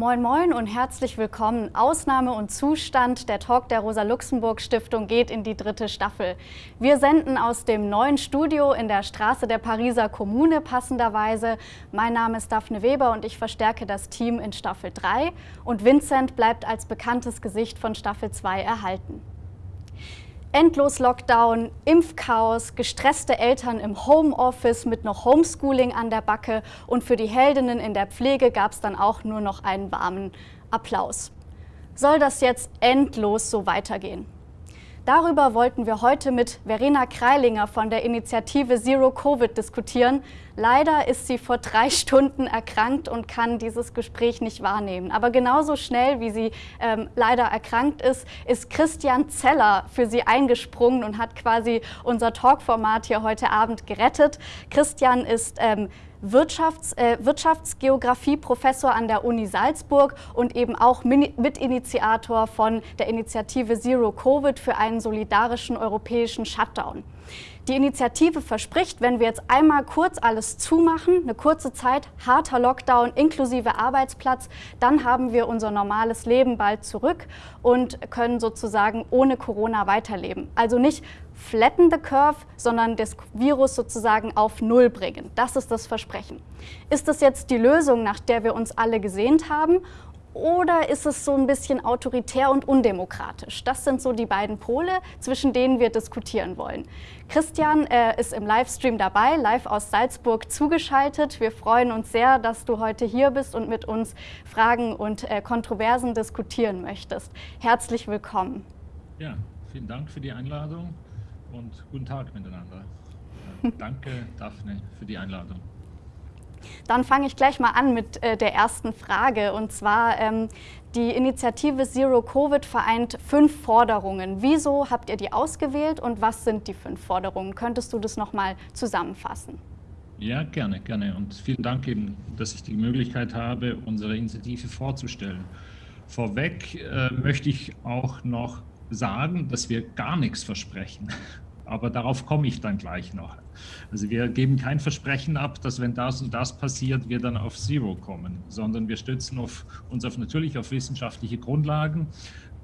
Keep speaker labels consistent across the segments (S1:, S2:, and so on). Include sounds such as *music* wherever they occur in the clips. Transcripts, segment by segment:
S1: Moin Moin und herzlich willkommen. Ausnahme und Zustand, der Talk der Rosa-Luxemburg-Stiftung geht in die dritte Staffel. Wir senden aus dem neuen Studio in der Straße der Pariser Kommune passenderweise. Mein Name ist Daphne Weber und ich verstärke das Team in Staffel 3 und Vincent bleibt als bekanntes Gesicht von Staffel 2 erhalten. Endlos Lockdown, Impfchaos, gestresste Eltern im Homeoffice mit noch Homeschooling an der Backe und für die Heldinnen in der Pflege gab es dann auch nur noch einen warmen Applaus. Soll das jetzt endlos so weitergehen? Darüber wollten wir heute mit Verena Kreilinger von der Initiative Zero Covid diskutieren. Leider ist sie vor drei *laughs* Stunden erkrankt und kann dieses Gespräch nicht wahrnehmen. Aber genauso schnell, wie sie ähm, leider erkrankt ist, ist Christian Zeller für sie eingesprungen und hat quasi unser Talkformat hier heute Abend gerettet. Christian ist ähm, Wirtschafts-, äh, Wirtschaftsgeografie-Professor an der Uni Salzburg und eben auch Mitinitiator von der Initiative Zero Covid für einen solidarischen europäischen Shutdown. Die Initiative verspricht, wenn wir jetzt einmal kurz alles zumachen, eine kurze Zeit, harter Lockdown inklusive Arbeitsplatz, dann haben wir unser normales Leben bald zurück und können sozusagen ohne Corona weiterleben. Also nicht flatten the curve, sondern das Virus sozusagen auf Null bringen. Das ist das Versprechen. Ist das jetzt die Lösung, nach der wir uns alle gesehnt haben? Oder ist es so ein bisschen autoritär und undemokratisch? Das sind so die beiden Pole, zwischen denen wir diskutieren wollen. Christian äh, ist im Livestream dabei, live aus Salzburg zugeschaltet. Wir freuen uns sehr, dass du heute hier bist und mit uns Fragen und äh, Kontroversen diskutieren möchtest. Herzlich willkommen.
S2: Ja, vielen Dank für die Einladung und guten Tag miteinander. *laughs* Danke, Daphne, für die Einladung.
S1: Dann fange ich gleich mal an mit äh, der ersten Frage. Und zwar, ähm, die Initiative Zero Covid vereint fünf Forderungen. Wieso habt ihr die ausgewählt und was sind die fünf Forderungen? Könntest du das nochmal zusammenfassen?
S2: Ja, gerne, gerne. Und vielen Dank eben, dass ich die Möglichkeit habe, unsere Initiative vorzustellen. Vorweg äh, möchte ich auch noch sagen, dass wir gar nichts versprechen. Aber darauf komme ich dann gleich noch. Also wir geben kein Versprechen ab, dass wenn das und das passiert, wir dann auf Zero kommen, sondern wir stützen auf, uns auf natürlich auf wissenschaftliche Grundlagen,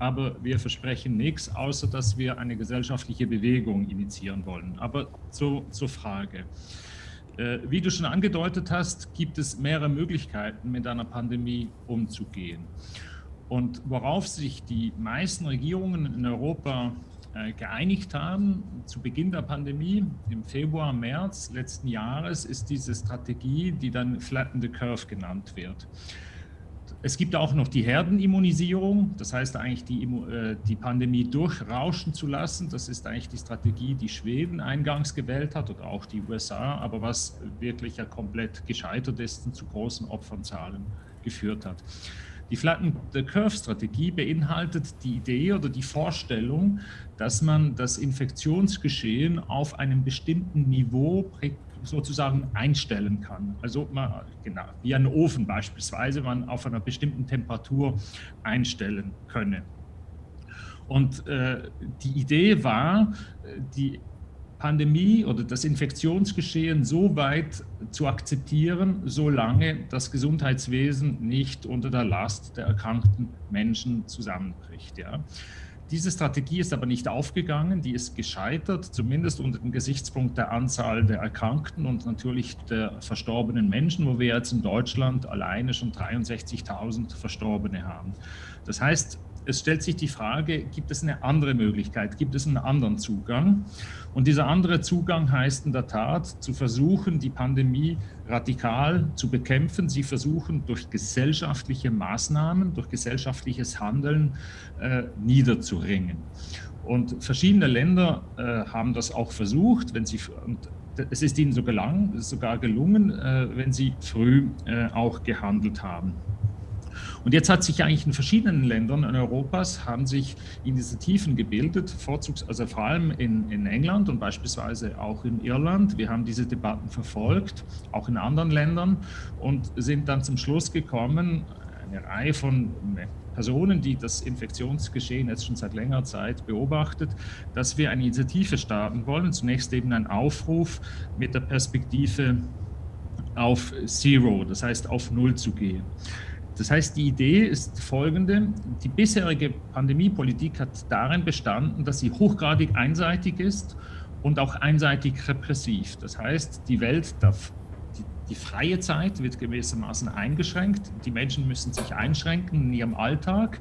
S2: aber wir versprechen nichts, außer dass wir eine gesellschaftliche Bewegung initiieren wollen. Aber zu, zur Frage. Äh, wie du schon angedeutet hast, gibt es mehrere Möglichkeiten, mit einer Pandemie umzugehen. Und worauf sich die meisten Regierungen in Europa geeinigt haben zu Beginn der Pandemie, im Februar, März letzten Jahres, ist diese Strategie, die dann Flatten the Curve genannt wird. Es gibt auch noch die Herdenimmunisierung, das heißt eigentlich die, äh, die Pandemie durchrauschen zu lassen. Das ist eigentlich die Strategie, die Schweden eingangs gewählt hat oder auch die USA, aber was wirklich ja komplett gescheitert ist und zu großen Opfernzahlen geführt hat. Die Flatten the Curve Strategie beinhaltet die Idee oder die Vorstellung, dass man das Infektionsgeschehen auf einem bestimmten Niveau sozusagen einstellen kann. Also man, genau, wie ein Ofen beispielsweise, man auf einer bestimmten Temperatur einstellen könne. Und äh, die Idee war, die Pandemie oder das Infektionsgeschehen so weit zu akzeptieren, solange das Gesundheitswesen nicht unter der Last der erkrankten Menschen zusammenbricht. Ja. Diese Strategie ist aber nicht aufgegangen, die ist gescheitert, zumindest unter dem Gesichtspunkt der Anzahl der Erkrankten und natürlich der verstorbenen Menschen, wo wir jetzt in Deutschland alleine schon 63.000 Verstorbene haben. Das heißt, es stellt sich die Frage, gibt es eine andere Möglichkeit, gibt es einen anderen Zugang? Und dieser andere Zugang heißt in der Tat, zu versuchen, die Pandemie radikal zu bekämpfen, sie versuchen durch gesellschaftliche Maßnahmen, durch gesellschaftliches Handeln äh, niederzuringen. Und verschiedene Länder äh, haben das auch versucht, wenn sie, und es ist ihnen so gelang, sogar gelungen, äh, wenn sie früh äh, auch gehandelt haben. Und jetzt hat sich eigentlich in verschiedenen Ländern in Europas haben sich Initiativen gebildet, vorzugs, also vor allem in, in England und beispielsweise auch in Irland. Wir haben diese Debatten verfolgt, auch in anderen Ländern und sind dann zum Schluss gekommen, eine Reihe von Personen, die das Infektionsgeschehen jetzt schon seit längerer Zeit beobachtet, dass wir eine Initiative starten wollen. Zunächst eben ein Aufruf mit der Perspektive auf Zero, das heißt auf Null zu gehen. Das heißt, die Idee ist folgende. Die bisherige Pandemiepolitik hat darin bestanden, dass sie hochgradig einseitig ist und auch einseitig repressiv. Das heißt, die Welt darf, die, die freie Zeit wird gewissermaßen eingeschränkt. Die Menschen müssen sich einschränken in ihrem Alltag,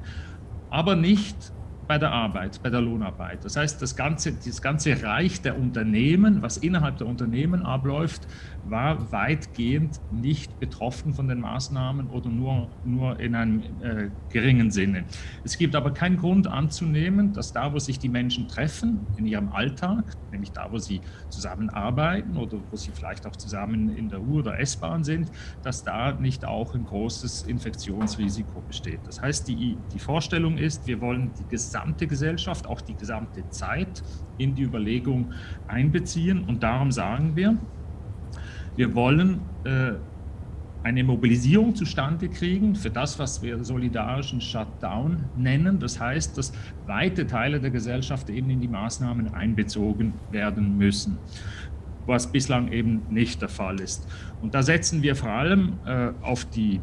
S2: aber nicht bei der Arbeit, bei der Lohnarbeit. Das heißt, das ganze, das ganze Reich der Unternehmen, was innerhalb der Unternehmen abläuft, war weitgehend nicht betroffen von den Maßnahmen oder nur, nur in einem äh, geringen Sinne. Es gibt aber keinen Grund anzunehmen, dass da, wo sich die Menschen treffen in ihrem Alltag, nämlich da, wo sie zusammenarbeiten oder wo sie vielleicht auch zusammen in der U- oder S-Bahn sind, dass da nicht auch ein großes Infektionsrisiko besteht. Das heißt, die, die Vorstellung ist, wir wollen die gesamte Gesellschaft, auch die gesamte Zeit in die Überlegung einbeziehen und darum sagen wir, wir wollen äh, eine Mobilisierung zustande kriegen für das, was wir solidarischen Shutdown nennen. Das heißt, dass weite Teile der Gesellschaft eben in die Maßnahmen einbezogen werden müssen, was bislang eben nicht der Fall ist. Und da setzen wir vor allem äh, auf, die,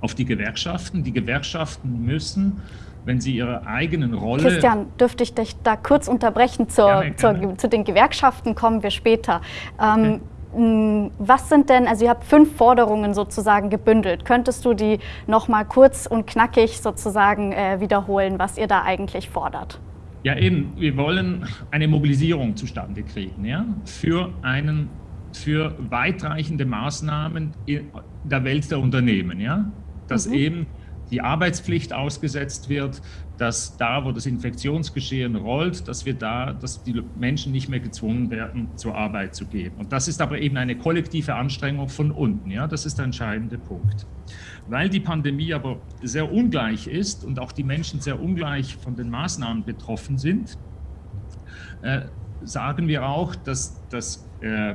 S2: auf die Gewerkschaften. Die Gewerkschaften müssen wenn sie ihre eigenen Rolle...
S1: Christian, dürfte ich dich da kurz unterbrechen? Zur, gerne, gerne. Zur, zu den Gewerkschaften kommen wir später. Ähm, okay. Hm, was sind denn, also ihr habt fünf Forderungen sozusagen gebündelt. Könntest du die nochmal kurz und knackig sozusagen äh, wiederholen, was ihr da eigentlich fordert?
S2: Ja eben, wir wollen eine Mobilisierung zustande kriegen ja, für, einen, für weitreichende Maßnahmen in der Welt der Unternehmen. Ja, dass mhm. eben die Arbeitspflicht ausgesetzt wird, dass da, wo das Infektionsgeschehen rollt, dass wir da, dass die Menschen nicht mehr gezwungen werden, zur Arbeit zu gehen. Und das ist aber eben eine kollektive Anstrengung von unten. Ja, das ist der entscheidende Punkt. Weil die Pandemie aber sehr ungleich ist und auch die Menschen sehr ungleich von den Maßnahmen betroffen sind, äh, sagen wir auch, dass das äh,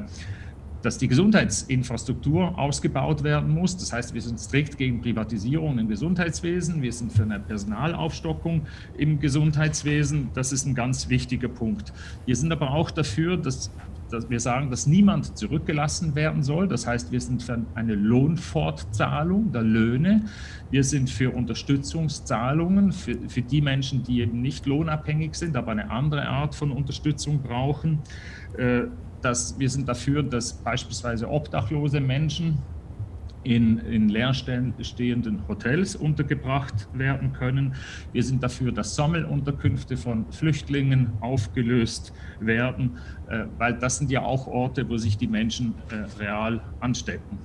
S2: dass die Gesundheitsinfrastruktur ausgebaut werden muss. Das heißt, wir sind strikt gegen Privatisierung im Gesundheitswesen. Wir sind für eine Personalaufstockung im Gesundheitswesen. Das ist ein ganz wichtiger Punkt. Wir sind aber auch dafür, dass, dass wir sagen, dass niemand zurückgelassen werden soll. Das heißt, wir sind für eine Lohnfortzahlung der Löhne. Wir sind für Unterstützungszahlungen für, für die Menschen, die eben nicht lohnabhängig sind, aber eine andere Art von Unterstützung brauchen. Dass wir sind dafür, dass beispielsweise obdachlose Menschen in, in leerstehenden Hotels untergebracht werden können. Wir sind dafür, dass Sammelunterkünfte von Flüchtlingen aufgelöst werden, äh, weil das sind ja auch Orte, wo sich die Menschen äh, real anstecken.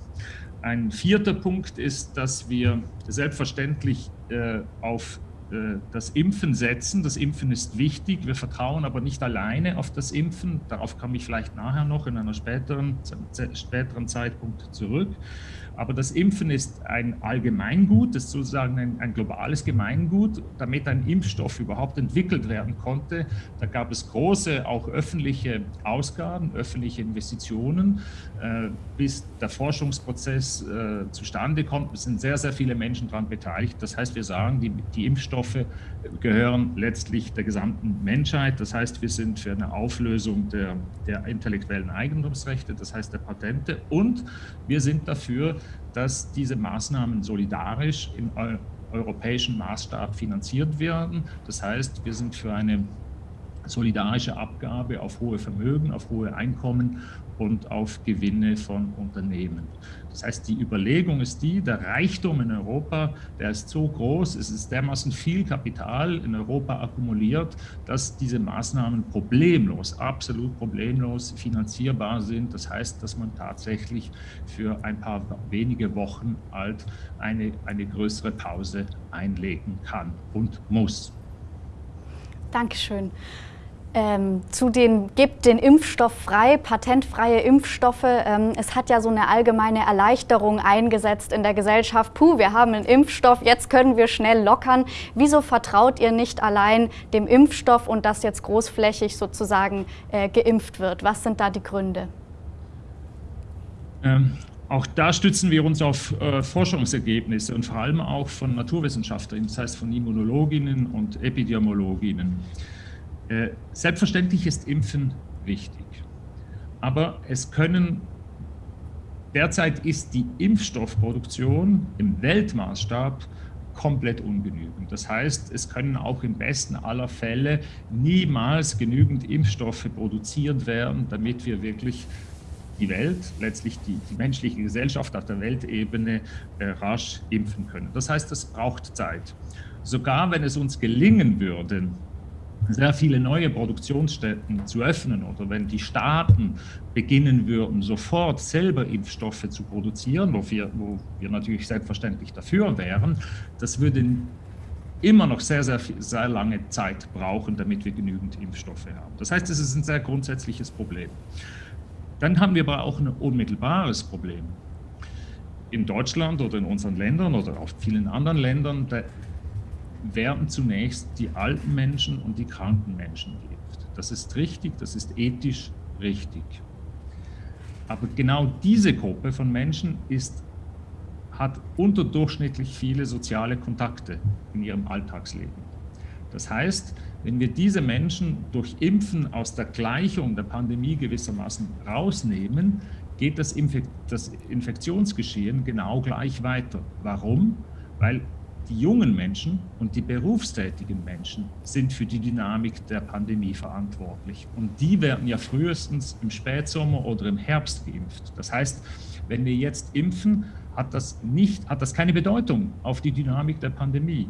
S2: Ein vierter Punkt ist, dass wir selbstverständlich äh, auf das Impfen setzen. Das Impfen ist wichtig. Wir vertrauen aber nicht alleine auf das Impfen. Darauf komme ich vielleicht nachher noch in einer späteren, späteren Zeitpunkt zurück. Aber das Impfen ist ein Allgemeingut, das ist sozusagen ein, ein, globales Gemeingut. Damit ein Impfstoff überhaupt entwickelt werden konnte, da gab es große, auch öffentliche Ausgaben, öffentliche Investitionen, äh, bis der Forschungsprozess äh, zustande kommt. Sind sehr, sehr viele Menschen daran beteiligt. Das heißt, wir sagen, die, die Impfstoffe gehören letztlich der gesamten Menschheit. Das heißt, wir sind für eine Auflösung der, der intellektuellen Eigentumsrechte, das heißt der Patente. Und wir sind dafür, dass diese Maßnahmen solidarisch im europäischen Maßstab finanziert werden. Das heißt, wir sind für eine solidarische Abgabe auf hohe Vermögen, auf hohe Einkommen und auf Gewinne von Unternehmen. Das heißt, die Überlegung ist die, der Reichtum in Europa, der ist so groß, es ist dermaßen viel Kapital in Europa akkumuliert, dass diese Maßnahmen problemlos, absolut problemlos finanzierbar sind. Das heißt, dass man tatsächlich für ein paar wenige Wochen alt eine, eine größere Pause einlegen kann und muss.
S1: Dankeschön ähm, zu den gibt den Impfstoff frei, patentfreie Impfstoffe. Ähm, es hat ja so eine allgemeine Erleichterung eingesetzt in der Gesellschaft. Puh, wir haben einen Impfstoff, jetzt können wir schnell lockern. Wieso vertraut ihr nicht allein dem Impfstoff und dass jetzt großflächig sozusagen äh, geimpft wird? Was sind da die Gründe?
S2: Ähm, auch da stützen wir uns auf äh, Forschungsergebnisse und vor allem auch von Naturwissenschaftlern, das heißt von Immunologinnen und Epidemiologinnen. Äh, selbstverständlich ist Impfen wichtig, aber es können derzeit ist die Impfstoffproduktion im Weltmaßstab komplett ungenügend. Das heißt, es können auch im besten aller Fälle niemals genügend Impfstoffe produziert werden, damit wir wirklich die Welt, letztlich die, die menschliche Gesellschaft auf der Weltebene äh, rasch impfen können. Das heißt, es braucht Zeit. Sogar wenn es uns gelingen würde, sehr viele neue Produktionsstätten zu öffnen oder wenn die Staaten beginnen würden, sofort selber Impfstoffe zu produzieren, wo wir, wo wir natürlich selbstverständlich dafür wären, das würde immer noch sehr, sehr, sehr lange Zeit brauchen, damit wir genügend Impfstoffe haben. Das heißt, es ist ein sehr grundsätzliches Problem. Dann haben wir aber auch ein unmittelbares Problem. In Deutschland oder in unseren Ländern oder auch vielen anderen Ländern, werden zunächst die alten Menschen und die kranken Menschen geimpft. Das ist richtig, das ist ethisch richtig. Aber genau diese Gruppe von Menschen ist, hat unterdurchschnittlich viele soziale Kontakte in ihrem Alltagsleben. Das heißt, wenn wir diese Menschen durch Impfen aus der Gleichung der Pandemie gewissermaßen rausnehmen, geht das, Infek das Infektionsgeschehen genau gleich weiter. Warum? Weil die jungen Menschen und die berufstätigen Menschen sind für die Dynamik der Pandemie verantwortlich. Und die werden ja frühestens im Spätsommer oder im Herbst geimpft. Das heißt, wenn wir jetzt impfen, hat das, nicht, hat das keine Bedeutung auf die Dynamik der Pandemie.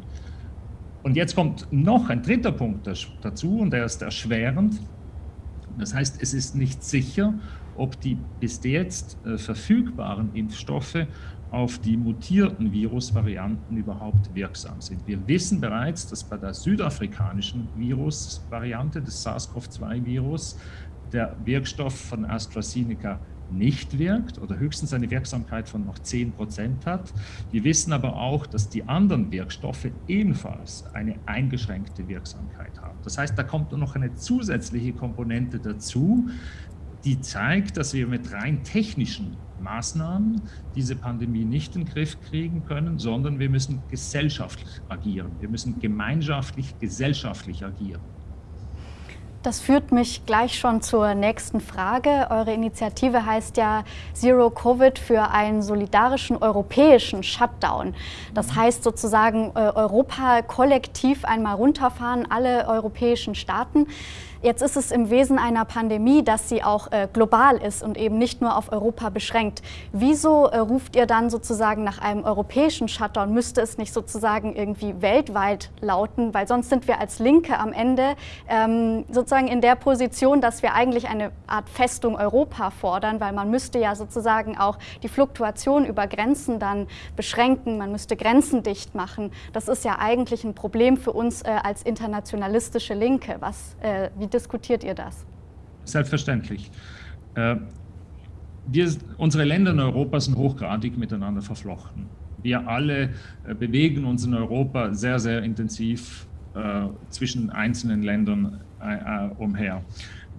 S2: Und jetzt kommt noch ein dritter Punkt dazu und der ist erschwerend. Das heißt, es ist nicht sicher, ob die bis jetzt äh, verfügbaren Impfstoffe auf die mutierten Virusvarianten überhaupt wirksam sind. Wir wissen bereits, dass bei der südafrikanischen Virusvariante des SARS-CoV-2-Virus der Wirkstoff von AstraZeneca nicht wirkt oder höchstens eine Wirksamkeit von noch 10 Prozent hat. Wir wissen aber auch, dass die anderen Wirkstoffe ebenfalls eine eingeschränkte Wirksamkeit haben. Das heißt, da kommt noch eine zusätzliche Komponente dazu, die zeigt, dass wir mit rein technischen Maßnahmen diese Pandemie nicht in den Griff kriegen können, sondern wir müssen gesellschaftlich agieren. Wir müssen gemeinschaftlich, gesellschaftlich agieren.
S1: Das führt mich gleich schon zur nächsten Frage. Eure Initiative heißt ja Zero Covid für einen solidarischen europäischen Shutdown. Das heißt sozusagen äh, Europa kollektiv einmal runterfahren, alle europäischen Staaten. Jetzt ist es im Wesen einer Pandemie, dass sie auch äh, global ist und eben nicht nur auf Europa beschränkt. Wieso äh, ruft ihr dann sozusagen nach einem europäischen Shutdown? Müsste es nicht sozusagen irgendwie weltweit lauten? Weil sonst sind wir als Linke am Ende ähm, sozusagen in der Position, dass wir eigentlich eine Art Festung Europa fordern, weil man müsste ja sozusagen auch die Fluktuation über Grenzen dann beschränken. Man müsste Grenzen dicht machen. Das ist ja eigentlich ein Problem für uns äh, als internationalistische Linke. Was, äh, wie diskutiert ihr das?
S2: Selbstverständlich. Äh, wir, unsere Länder in Europa sind hochgradig miteinander verflochten. Wir alle äh, bewegen uns in Europa sehr, sehr intensiv äh, zwischen einzelnen Ländern umher.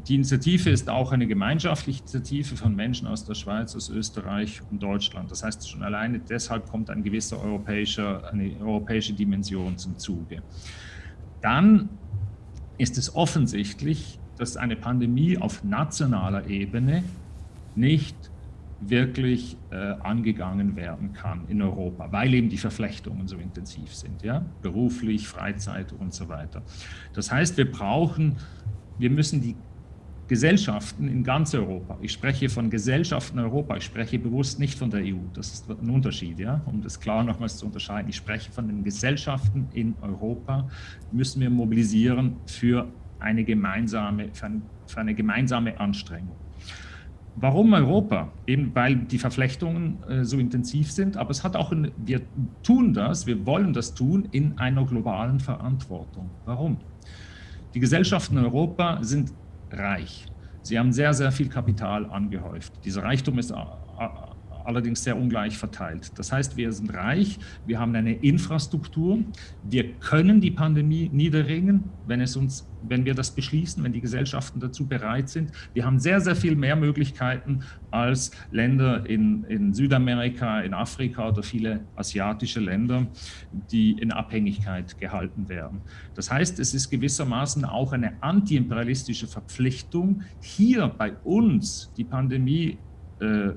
S2: Die Initiative ist auch eine gemeinschaftliche Initiative von Menschen aus der Schweiz, aus Österreich und Deutschland. Das heißt, schon alleine deshalb kommt ein gewisser europäischer, eine europäische Dimension zum Zuge. Dann ist es offensichtlich, dass eine Pandemie auf nationaler Ebene nicht wirklich äh, angegangen werden kann in Europa, weil eben die Verflechtungen so intensiv sind, ja, beruflich, Freizeit und so weiter. Das heißt, wir brauchen, wir müssen die Gesellschaften in ganz Europa, ich spreche von Gesellschaften Europa, ich spreche bewusst nicht von der EU, das ist ein Unterschied, ja, um das klar nochmals zu unterscheiden. Ich spreche von den Gesellschaften in Europa, müssen wir mobilisieren für eine gemeinsame, für eine, für eine gemeinsame Anstrengung. Warum Europa? Eben weil die Verflechtungen äh, so intensiv sind, aber es hat auch, ein, wir tun das, wir wollen das tun in einer globalen Verantwortung. Warum? Die Gesellschaften in Europa sind reich. Sie haben sehr, sehr viel Kapital angehäuft. Dieser Reichtum ist allerdings sehr ungleich verteilt. Das heißt, wir sind reich, wir haben eine Infrastruktur, wir können die Pandemie niederringen, wenn, es uns, wenn wir das beschließen, wenn die Gesellschaften dazu bereit sind. Wir haben sehr, sehr viel mehr Möglichkeiten als Länder in, in Südamerika, in Afrika oder viele asiatische Länder, die in Abhängigkeit gehalten werden. Das heißt, es ist gewissermaßen auch eine antiimperialistische Verpflichtung, hier bei uns die Pandemie äh,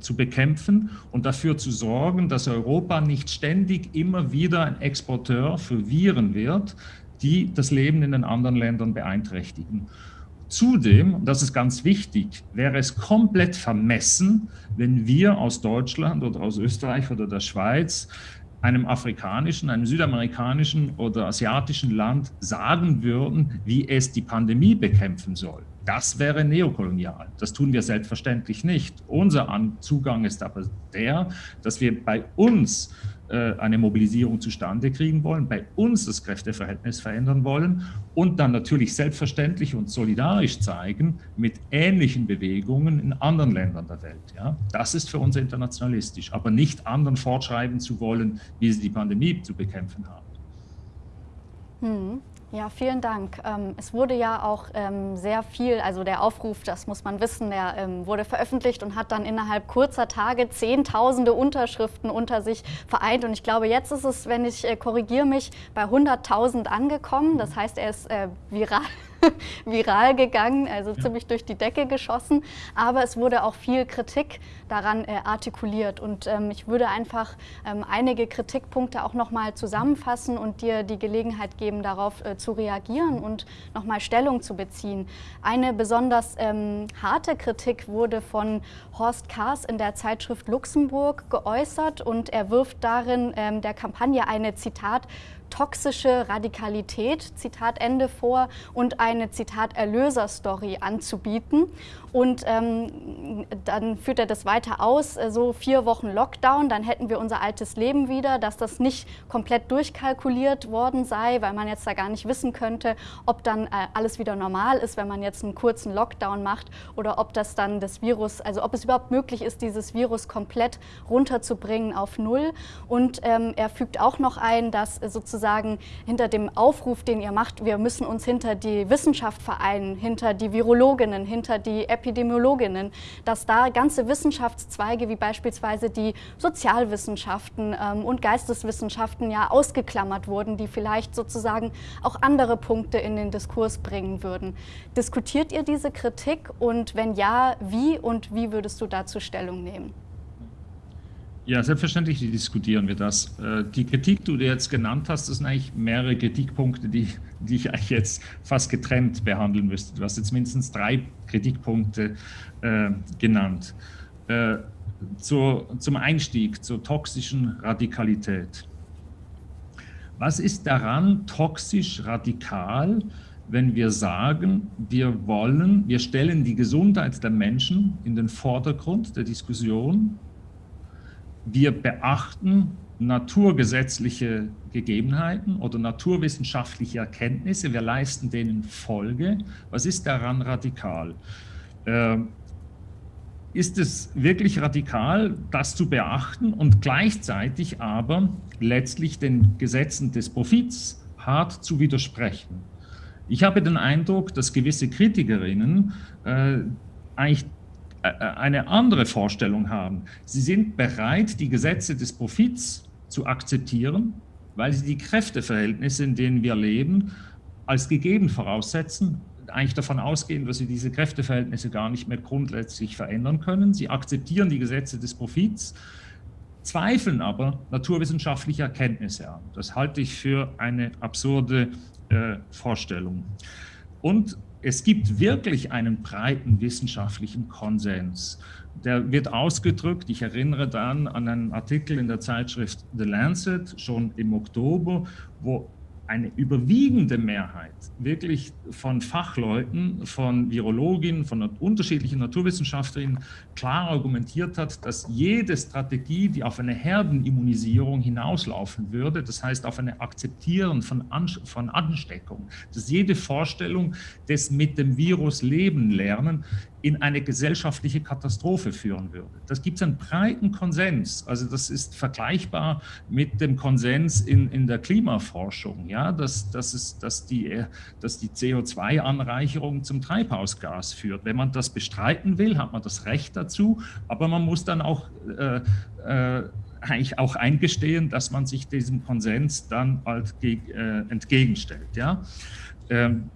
S2: zu bekämpfen und dafür zu sorgen, dass Europa nicht ständig immer wieder ein Exporteur für Viren wird, die das Leben in den anderen Ländern beeinträchtigen. Zudem, und das ist ganz wichtig, wäre es komplett vermessen, wenn wir aus Deutschland oder aus Österreich oder der Schweiz einem afrikanischen, einem südamerikanischen oder asiatischen Land sagen würden, wie es die Pandemie bekämpfen soll. Das wäre neokolonial. Das tun wir selbstverständlich nicht. Unser Zugang ist aber der, dass wir bei uns äh, eine Mobilisierung zustande kriegen wollen, bei uns das Kräfteverhältnis verändern wollen und dann natürlich selbstverständlich und solidarisch zeigen mit ähnlichen Bewegungen in anderen Ländern der Welt. Ja? Das ist für uns internationalistisch, aber nicht anderen fortschreiben zu wollen, wie sie die Pandemie zu bekämpfen haben.
S1: Hm. Ja, vielen Dank. Ähm, es wurde ja auch ähm, sehr viel, also der Aufruf, das muss man wissen, der ähm, wurde veröffentlicht und hat dann innerhalb kurzer Tage Zehntausende Unterschriften unter sich vereint. Und ich glaube, jetzt ist es, wenn ich äh, korrigiere mich, bei 100.000 angekommen. Das heißt, er ist äh, viral *laughs* viral gegangen, also ja. ziemlich durch die Decke geschossen. Aber es wurde auch viel Kritik daran äh, artikuliert. Und ähm, ich würde einfach ähm, einige Kritikpunkte auch nochmal zusammenfassen und dir die Gelegenheit geben, darauf äh, zu reagieren und nochmal Stellung zu beziehen. Eine besonders ähm, harte Kritik wurde von Horst Kaas in der Zeitschrift Luxemburg geäußert und er wirft darin ähm, der Kampagne eine, Zitat, toxische Radikalität, Zitat Ende, vor und eine, Zitat, Erlöser-Story anzubieten. Und ähm, dann führt er das weiter aus, äh, so vier Wochen Lockdown, dann hätten wir unser altes Leben wieder, dass das nicht komplett durchkalkuliert worden sei, weil man jetzt da gar nicht wissen könnte, ob dann äh, alles wieder normal ist, wenn man jetzt einen kurzen Lockdown macht oder ob das dann das Virus, also ob es überhaupt möglich ist, dieses Virus komplett runterzubringen auf Null. Und ähm, er fügt auch noch ein, dass sozusagen hinter dem Aufruf, den ihr macht, wir müssen uns hinter die Wissenschaft vereinen, hinter die Virologinnen, hinter die Epidemiologinnen, dass da ganze Wissenschaftszweige wie beispielsweise die Sozialwissenschaften ähm, und Geisteswissenschaften ja ausgeklammert wurden, die vielleicht sozusagen auch andere Punkte in den Diskurs bringen würden. Diskutiert ihr diese Kritik und wenn ja, wie und wie würdest du dazu Stellung nehmen?
S2: Ja, selbstverständlich diskutieren wir das. Äh, die Kritik, die du jetzt genannt hast, das sind eigentlich mehrere Kritikpunkte, die, die ich eigentlich jetzt fast getrennt behandeln müsste. Du hast jetzt mindestens drei Kritikpunkte äh, genannt. Äh, zur, zum Einstieg zur toxischen Radikalität. Was ist daran toxisch radikal, wenn wir sagen, wir wollen, wir stellen die Gesundheit der Menschen in den Vordergrund der Diskussion wir beachten naturgesetzliche Gegebenheiten oder naturwissenschaftliche Erkenntnisse, wir leisten denen Folge. Was ist daran radikal? Äh, ist es wirklich radikal, das zu beachten und gleichzeitig aber letztlich den Gesetzen des Profits hart zu widersprechen? Ich habe den Eindruck, dass gewisse Kritikerinnen äh, eigentlich eine andere Vorstellung haben. Sie sind bereit, die Gesetze des Profits zu akzeptieren, weil sie die Kräfteverhältnisse, in denen wir leben, als gegeben voraussetzen, eigentlich davon ausgehen, dass sie diese Kräfteverhältnisse gar nicht mehr grundsätzlich verändern können. Sie akzeptieren die Gesetze des Profits, zweifeln aber naturwissenschaftliche Erkenntnisse an. Das halte ich für eine absurde äh, Vorstellung. Und es gibt wirklich einen breiten wissenschaftlichen Konsens. Der wird ausgedrückt, ich erinnere dann an einen Artikel in der Zeitschrift The Lancet, schon im Oktober, wo eine überwiegende Mehrheit wirklich von Fachleuten, von Virologinnen, von unterschiedlichen Naturwissenschaftlerinnen klar argumentiert hat, dass jede Strategie, die auf eine Herdenimmunisierung hinauslaufen würde, das heißt auf eine Akzeptieren von, von Ansteckung, dass jede Vorstellung des mit dem Virus leben lernen in eine gesellschaftliche Katastrophe führen würde. Das gibt es einen breiten Konsens. Also das ist vergleichbar mit dem Konsens in, in der Klimaforschung, ja, dass, dass, es, dass die, dass die CO2-Anreicherung zum Treibhausgas führt. Wenn man das bestreiten will, hat man das Recht dazu, aber man muss dann auch äh, äh, eigentlich auch eingestehen, dass man sich diesem Konsens dann halt äh, entgegenstellt. Ja? Ähm,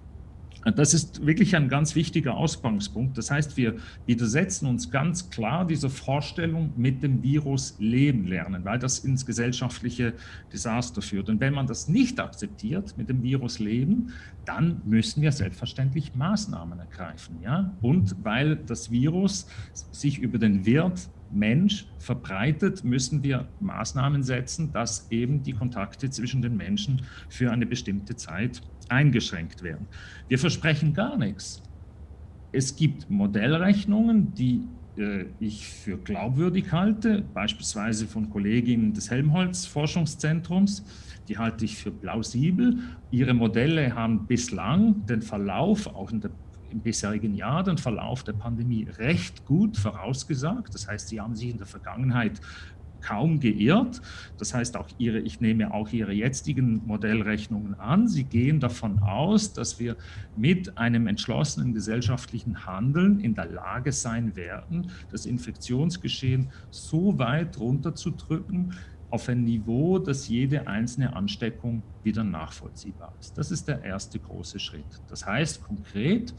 S2: Das ist wirklich ein ganz wichtiger Ausgangspunkt. Das heißt, wir widersetzen uns ganz klar dieser Vorstellung, mit dem Virus leben lernen, weil das ins gesellschaftliche Desaster führt. Und wenn man das nicht akzeptiert, mit dem Virus leben, dann müssen wir selbstverständlich Maßnahmen ergreifen. Ja? Und weil das Virus sich über den Wirt Mensch verbreitet, müssen wir Maßnahmen setzen, dass eben die Kontakte zwischen den Menschen für eine bestimmte Zeit eingeschränkt werden. Wir versprechen gar nichts. Es gibt Modellrechnungen, die äh, ich für glaubwürdig halte, beispielsweise von Kolleginnen des Helmholtz-Forschungszentrums. Die halte ich für plausibel. Ihre Modelle haben bislang den Verlauf, auch der im bisherigen Jahr den Verlauf der Pandemie recht gut vorausgesagt. Das heißt, sie haben sich in der Vergangenheit kaum geirrt. Das heißt, auch ihre, ich nehme auch Ihre jetzigen Modellrechnungen an. Sie gehen davon aus, dass wir mit einem entschlossenen gesellschaftlichen Handeln in der Lage sein werden, das Infektionsgeschehen so weit runterzudrücken, auf ein Niveau, dass jede einzelne Ansteckung wieder nachvollziehbar ist. Das ist der erste große Schritt. Das heißt konkret,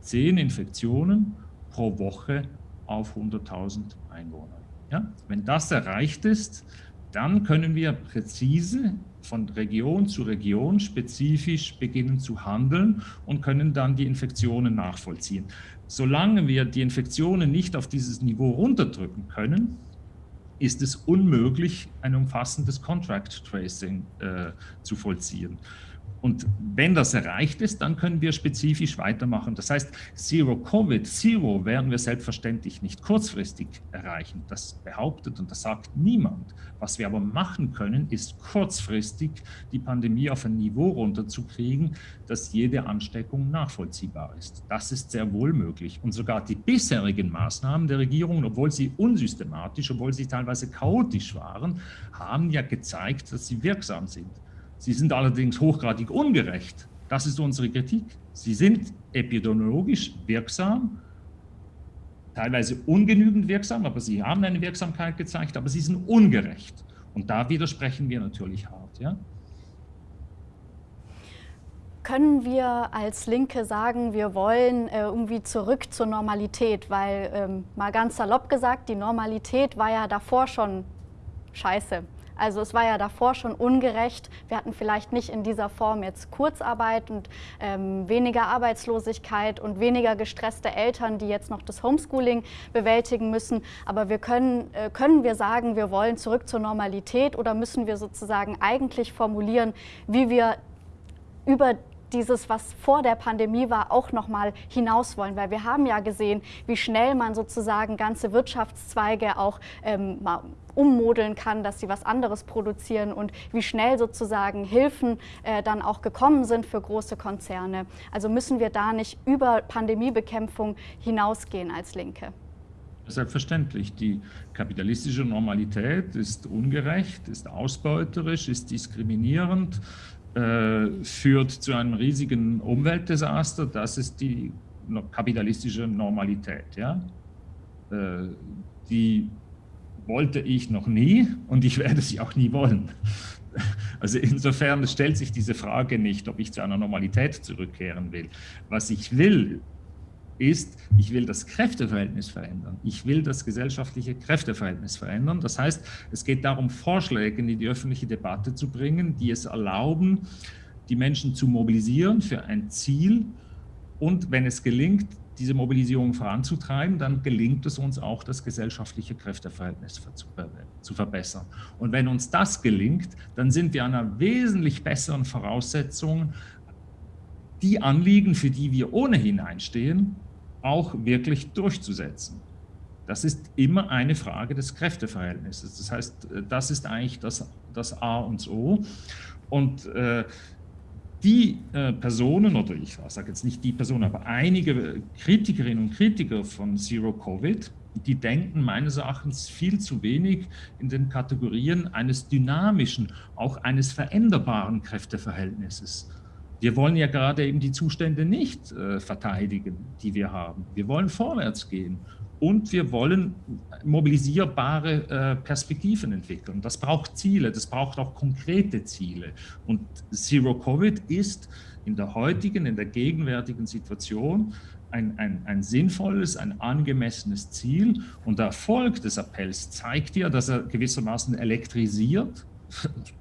S2: zehn Infektionen pro Woche auf 100.000 Einwohner. Ja? Wenn das erreicht ist, dann können wir präzise von Region zu Region spezifisch beginnen zu handeln und können dann die Infektionen nachvollziehen. Solange wir die Infektionen nicht auf dieses Niveau runterdrücken können, ist es unmöglich, ein umfassendes Contract Tracing äh, zu vollziehen. Und wenn das erreicht ist, dann können wir spezifisch weitermachen. Das heißt, Zero Covid, Zero werden wir selbstverständlich nicht kurzfristig erreichen. Das behauptet und das sagt niemand. Was wir aber machen können, ist kurzfristig die Pandemie auf ein Niveau runterzukriegen, dass jede Ansteckung nachvollziehbar ist. Das ist sehr wohl möglich. Und sogar die bisherigen Maßnahmen der Regierung, obwohl sie unsystematisch, obwohl sie teilweise chaotisch waren, haben ja gezeigt, dass sie wirksam sind. Sie sind allerdings hochgradig ungerecht. Das ist unsere Kritik. Sie sind epidemiologisch wirksam, teilweise ungenügend wirksam, aber sie haben eine Wirksamkeit gezeigt, aber sie sind ungerecht. Und da widersprechen wir natürlich hart. Ja?
S1: Können wir als Linke sagen, wir wollen äh, irgendwie zurück zur Normalität? Weil, ähm, mal ganz salopp gesagt, die Normalität war ja davor schon scheiße. Also es war ja davor schon ungerecht. Wir hatten vielleicht nicht in dieser Form jetzt Kurzarbeit und ähm, weniger Arbeitslosigkeit und weniger gestresste Eltern, die jetzt noch das Homeschooling bewältigen müssen. Aber wir können, äh, können wir sagen, wir wollen zurück zur Normalität oder müssen wir sozusagen eigentlich formulieren, wie wir über dieses, was vor der Pandemie war, auch noch mal hinaus wollen. Weil wir haben ja gesehen, wie schnell man sozusagen ganze Wirtschaftszweige auch ähm, ummodeln kann, dass sie was anderes produzieren und wie schnell sozusagen Hilfen äh, dann auch gekommen sind für große Konzerne. Also müssen wir da nicht über Pandemiebekämpfung hinausgehen als Linke.
S2: Selbstverständlich. Die kapitalistische Normalität ist ungerecht, ist ausbeuterisch, ist diskriminierend, äh, führt zu einem riesigen Umweltdesaster. Das ist die kapitalistische Normalität. Ja? Äh, die wollte ich noch nie und ich werde sie auch nie wollen. *laughs* Also insofern stellt sich diese Frage nicht, ob ich zu einer Normalität zurückkehren will. Was ich will, ist, ich will das Kräfteverhältnis verändern. Ich will das gesellschaftliche Kräfteverhältnis verändern. Das heißt, es geht darum, Vorschläge in die öffentliche Debatte zu bringen, die es erlauben, die Menschen zu mobilisieren für ein Ziel und, wenn es gelingt, diese Mobilisierung voranzutreiben, dann gelingt es uns auch, das gesellschaftliche Kräfteverhältnis zu verbessern. Und wenn uns das gelingt, dann sind wir an einer wesentlich besseren Voraussetzung, die Anliegen, für die wir ohnehin einstehen, auch wirklich durchzusetzen. Das ist immer eine Frage des Kräfteverhältnisses. Das heißt, das ist eigentlich das, das A und O. Und äh, die äh, Personen, oder ich sage jetzt nicht die Personen, aber einige Kritikerinnen und Kritiker von Zero Covid, die denken meines Erachtens viel zu wenig in den Kategorien eines dynamischen, auch eines veränderbaren Kräfteverhältnisses. Wir wollen ja gerade eben die Zustände nicht äh, verteidigen, die wir haben. Wir wollen vorwärts gehen. und wir wollen mobilisierbare äh, Perspektiven entwickeln. Das braucht Ziele, das braucht auch konkrete Ziele. Und Zero Covid ist in der heutigen, in der gegenwärtigen Situation ein, ein, ein sinnvolles, ein angemessenes Ziel. Und der Erfolg des Appells zeigt ja, dass er gewissermaßen elektrisiert,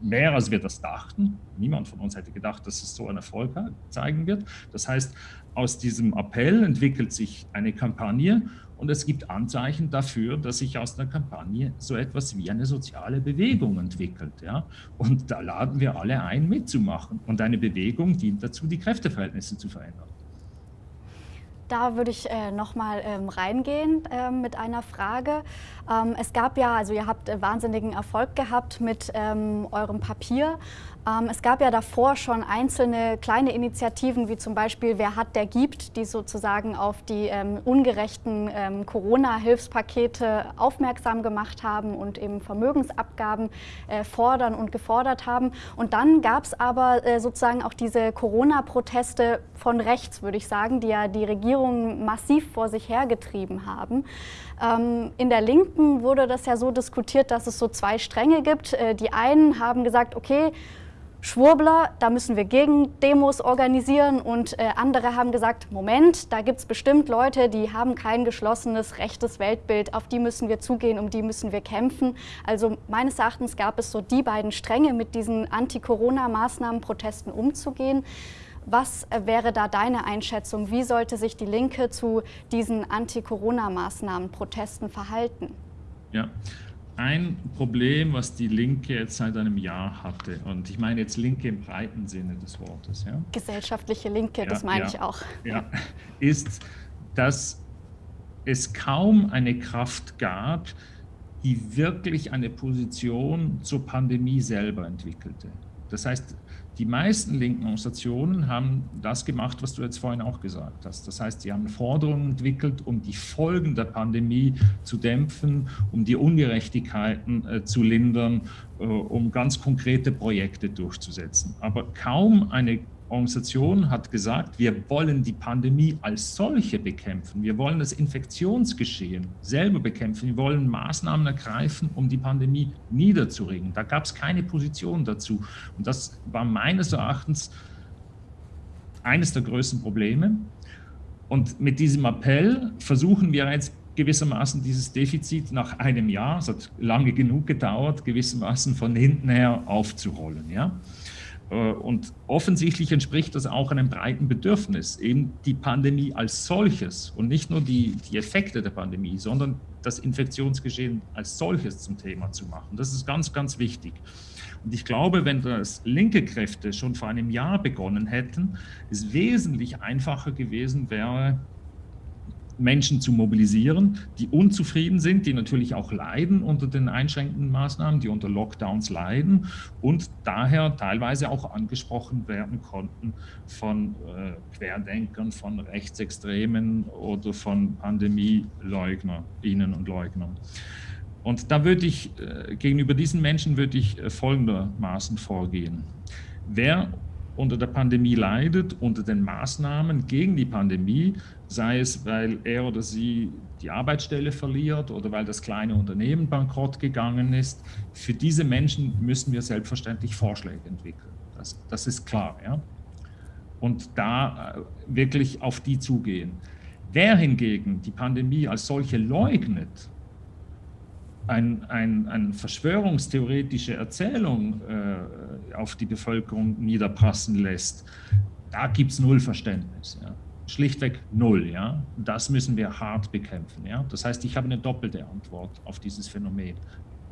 S2: mehr als wir das dachten. Niemand von uns hätte gedacht, dass es so einen Erfolg zeigen wird. Das heißt, aus diesem Appell entwickelt sich eine Kampagne und es gibt Anzeichen dafür, dass sich aus der Kampagne so etwas wie eine soziale Bewegung entwickelt. Ja? Und da laden wir alle ein, mitzumachen. Und eine Bewegung dient dazu, die Kräfteverhältnisse zu verändern.
S1: Da würde ich äh, nochmal ähm, reingehen äh, mit einer Frage. Ähm, es gab ja, also ihr habt äh, wahnsinnigen Erfolg gehabt mit ähm, eurem Papier. Ähm, es gab ja davor schon einzelne kleine Initiativen, wie zum Beispiel Wer hat, der gibt, die sozusagen auf die ähm, ungerechten ähm, Corona-Hilfspakete aufmerksam gemacht haben und eben Vermögensabgaben äh, fordern und gefordert haben. Und dann gab es aber äh, sozusagen auch diese Corona-Proteste von rechts, würde ich sagen, die ja die Regierung massiv vor sich hergetrieben haben. Ähm, in der Linken wurde das ja so diskutiert, dass es so zwei Stränge gibt. Äh, die einen haben gesagt, okay, Schwurbler, da müssen wir Gegendemos organisieren und äh, andere haben gesagt, Moment, da gibt es bestimmt Leute, die haben kein geschlossenes rechtes Weltbild, auf die müssen wir zugehen, um die müssen wir kämpfen. Also meines Erachtens gab es so die beiden Stränge, mit diesen Anti-Corona-Maßnahmen, Protesten umzugehen. Was äh, wäre da deine Einschätzung? Wie sollte sich die Linke zu diesen Anti-Corona-Maßnahmen, Protesten verhalten?
S2: Ja, ein Problem, was die Linke jetzt seit einem Jahr hatte, und ich meine jetzt Linke im breiten Sinne des Wortes. Ja?
S1: Gesellschaftliche Linke, ja, das meine
S2: ja,
S1: ich auch.
S2: Ja, ist, dass es kaum eine Kraft gab, die wirklich eine Position zur Pandemie selber entwickelte. Das heißt, die meisten linken Organisationen haben das gemacht, was du jetzt vorhin auch gesagt hast. Das heißt, sie haben Forderungen entwickelt, um die Folgen der Pandemie zu dämpfen, um die Ungerechtigkeiten äh, zu lindern, äh, um ganz konkrete Projekte durchzusetzen. Aber kaum eine Organisation hat gesagt, wir wollen die Pandemie als solche bekämpfen. Wir wollen das Infektionsgeschehen selber bekämpfen. Wir wollen Maßnahmen ergreifen, um die Pandemie niederzuringen. Da gab es keine Position dazu. Und das war meines Erachtens eines der größten Probleme. Und mit diesem Appell versuchen wir jetzt gewissermaßen dieses Defizit nach einem Jahr, es hat lange genug gedauert, gewissermaßen von hinten her aufzurollen. Ja? Äh, und offensichtlich entspricht das auch einem breiten Bedürfnis, eben die Pandemie als solches und nicht nur die, die Effekte der Pandemie, sondern das Infektionsgeschehen als solches zum Thema zu machen. Das ist ganz, ganz wichtig. Und ich glaube, wenn das linke Kräfte schon vor einem Jahr begonnen hätten, es wesentlich einfacher gewesen wäre, Menschen zu mobilisieren, die unzufrieden sind, die natürlich auch leiden unter den einschränkenden Maßnahmen, die unter Lockdowns leiden und daher teilweise auch angesprochen werden konnten von äh, Querdenkern, von Rechtsextremen oder von Pandemieleugnerinnen und Leugnern. Und da würde ich, äh, gegenüber diesen Menschen würde ich äh, folgendermaßen vorgehen. Wer unter der Pandemie leidet, unter den Maßnahmen gegen die Pandemie, sei es, weil er oder sie die Arbeitsstelle verliert oder weil das kleine Unternehmen bankrott gegangen ist. Für diese Menschen müssen wir selbstverständlich Vorschläge entwickeln. Das, das ist klar. Ja? Und da äh, wirklich auf die zugehen. Wer hingegen die Pandemie als solche leugnet, ein, ein, eine verschwörungstheoretische Erzählung äh, auf die Bevölkerung niederpassen lässt, da gibt es null Verständnis. Ja. Schlichtweg null. Ja. Das müssen wir hart bekämpfen. Ja. Das heißt, ich habe eine doppelte Antwort auf dieses Phänomen.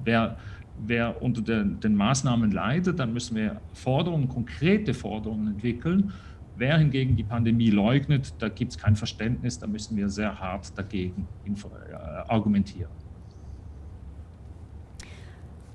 S2: Wer, wer unter den, den Maßnahmen leidet, dann müssen wir Forderungen, konkrete Forderungen entwickeln. Wer hingegen die Pandemie leugnet, da gibt es kein Verständnis, da müssen wir sehr hart dagegen äh, argumentieren.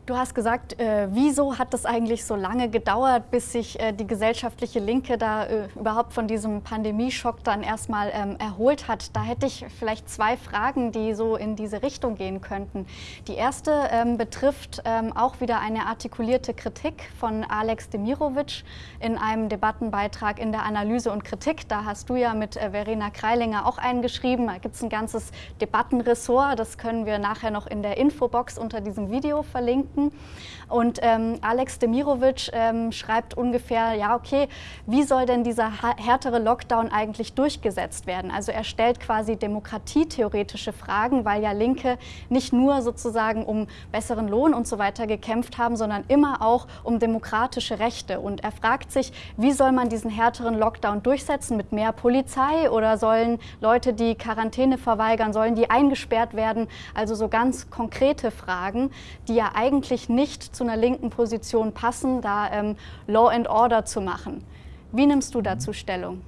S1: Du hast gesagt, äh, wieso hat es eigentlich so lange gedauert, bis sich äh, die gesellschaftliche Linke da äh, überhaupt von diesem Pandemieschock dann erstmal ähm, erholt hat? Da hätte ich vielleicht zwei Fragen, die so in diese Richtung gehen könnten. Die erste ähm, betrifft ähm, auch wieder eine artikulierte Kritik von Alex Demirovic in einem Debattenbeitrag in der Analyse und Kritik. Da hast du ja mit äh, Verena Kreilinger auch eingeschrieben. Da gibt es ein ganzes Debattenressort. Das können wir nachher noch in der Infobox unter diesem Video verlinken. Minuten. Und ähm, Alex Demirovic ähm, schreibt ungefähr, ja okay, wie soll denn dieser härtere Lockdown eigentlich durchgesetzt werden? Also er stellt quasi demokratietheoretische Fragen, weil ja Linke nicht nur sozusagen um besseren Lohn und so weiter gekämpft haben, sondern immer auch um demokratische Rechte. Und er fragt sich, wie soll man diesen härteren Lockdown durchsetzen? Mit mehr Polizei oder sollen Leute, die Quarantäne verweigern, sollen die eingesperrt werden? Also so ganz konkrete Fragen, die ja eigentlich eigentlich nicht zu einer linken Position passen, da ähm, Law and Order zu machen. Wie nimmst du dazu Stellung?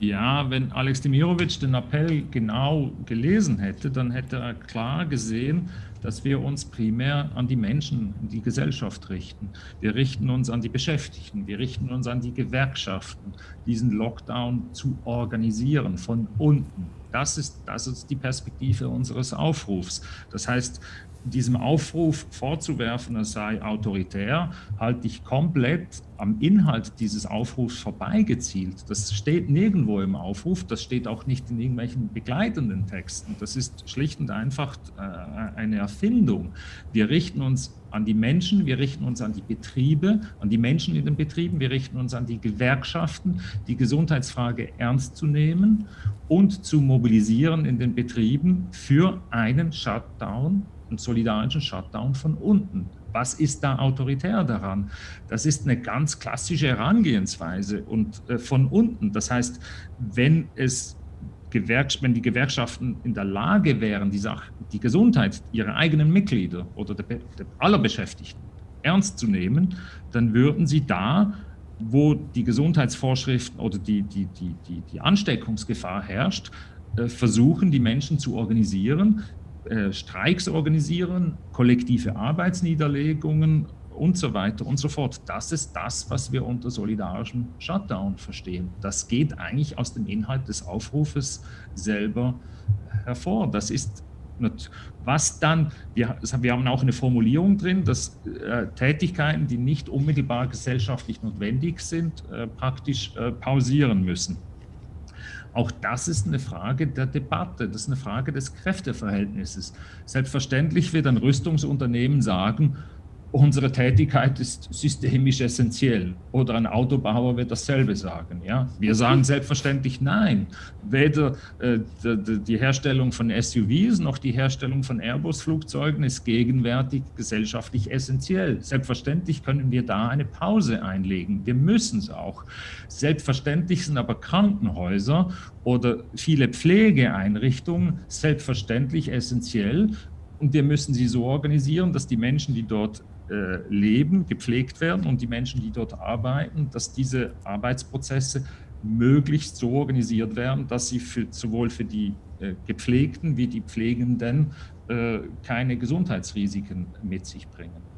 S2: Ja, wenn Alex Demirovic den Appell genau gelesen hätte, dann hätte er klar gesehen, dass wir uns primär an die Menschen, die Gesellschaft richten. Wir richten uns an die Beschäftigten, wir richten uns an die Gewerkschaften, diesen Lockdown zu organisieren von unten. Das ist, das ist die Perspektive unseres Aufrufs. Das heißt, diesem Aufruf vorzuwerfen, er sei autoritär, halte ich komplett am Inhalt dieses Aufrufs vorbeigezielt. Das steht nirgendwo im Aufruf, das steht auch nicht in irgendwelchen begleitenden Texten. Das ist schlicht und einfach äh, eine Erfindung. Wir richten uns an die Menschen, wir richten uns an die Betriebe, an die Menschen in den Betrieben, wir richten uns an die Gewerkschaften, die Gesundheitsfrage ernst zu nehmen und zu mobilisieren in den Betrieben für einen Shutdown einen solidarischen Shutdown von unten. Was ist da autoritär daran? Das ist eine ganz klassische Herangehensweise und äh, von unten. Das heißt, wenn es wenn die Gewerkschaften in der Lage wären, die, Sache, die Gesundheit ihrer eigenen Mitglieder oder der, der aller Beschäftigten ernst zu nehmen, dann würden sie da, wo die Gesundheitsvorschriften oder die, die, die, die, die Ansteckungsgefahr herrscht, äh, versuchen, die Menschen zu organisieren, äh, Streiks organisieren, kollektive Arbeitsniederlegungen und so weiter und so fort. Das ist das, was wir unter solidarischem Shutdown verstehen. Das geht eigentlich aus dem Inhalt des Aufrufes selber hervor. Das ist was dann, wir, wir haben auch eine Formulierung drin, dass äh, Tätigkeiten, die nicht unmittelbar gesellschaftlich notwendig sind, äh, praktisch äh, pausieren müssen. Auch das ist eine Frage der Debatte, das ist eine Frage des Kräfteverhältnisses. Selbstverständlich wird ein Rüstungsunternehmen sagen, unsere Tätigkeit ist systemisch essentiell. Oder ein Autobauer wird dasselbe sagen. Ja? Wir sagen selbstverständlich nein. Weder äh, die, Herstellung von SUVs noch die Herstellung von Airbus-Flugzeugen ist gegenwärtig gesellschaftlich essentiell. Selbstverständlich können wir da eine Pause einlegen. Wir müssen es auch. Selbstverständlich sind aber Krankenhäuser oder viele Pflegeeinrichtungen selbstverständlich essentiell, und wir müssen sie so organisieren, dass die Menschen, die dort leben, gepflegt werden und die Menschen, die dort arbeiten, dass diese Arbeitsprozesse möglichst so organisiert werden, dass sie für, sowohl für die äh, Gepflegten wie die Pflegenden äh, keine Gesundheitsrisiken mit sich bringen.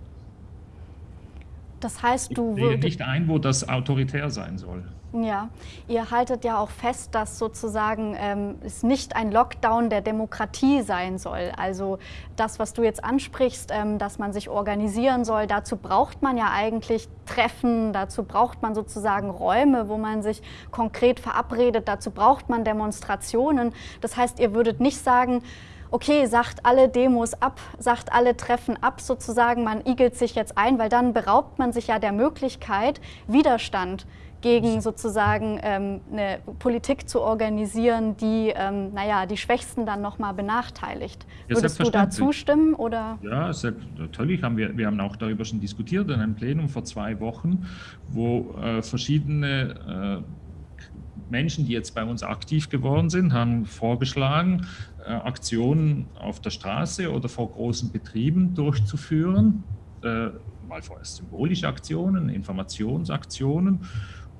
S1: Das heißt, du
S2: ich sehe nicht ein, wo das autoritär sein soll.
S1: Ja, ihr haltet ja auch fest, dass sozusagen ähm, es nicht ein Lockdown der Demokratie sein soll. Also das, was du jetzt ansprichst, ähm, dass man sich organisieren soll, dazu braucht man ja eigentlich Treffen, dazu braucht man sozusagen Räume, wo man sich konkret verabredet, dazu braucht man Demonstrationen. Das heißt, ihr würdet nicht sagen, okay, sagt alle Demos ab, sagt alle Treffen ab sozusagen, man igelt sich jetzt ein, weil dann beraubt man sich ja der Möglichkeit, Widerstand gegen sozusagen ähm, eine Politik zu organisieren, die ähm, naja, die Schwächsten dann nochmal benachteiligt. Ja, Würdest du da zustimmen? Oder?
S2: Ja, natürlich. Haben wir, wir haben auch darüber schon diskutiert in einem Plenum vor zwei Wochen, wo äh, verschiedene äh, Menschen, die jetzt bei uns aktiv geworden sind, haben vorgeschlagen, Aktionen auf der Straße oder vor großen Betrieben durchzuführen. Äh, mal vorerst symbolische Aktionen, Informationsaktionen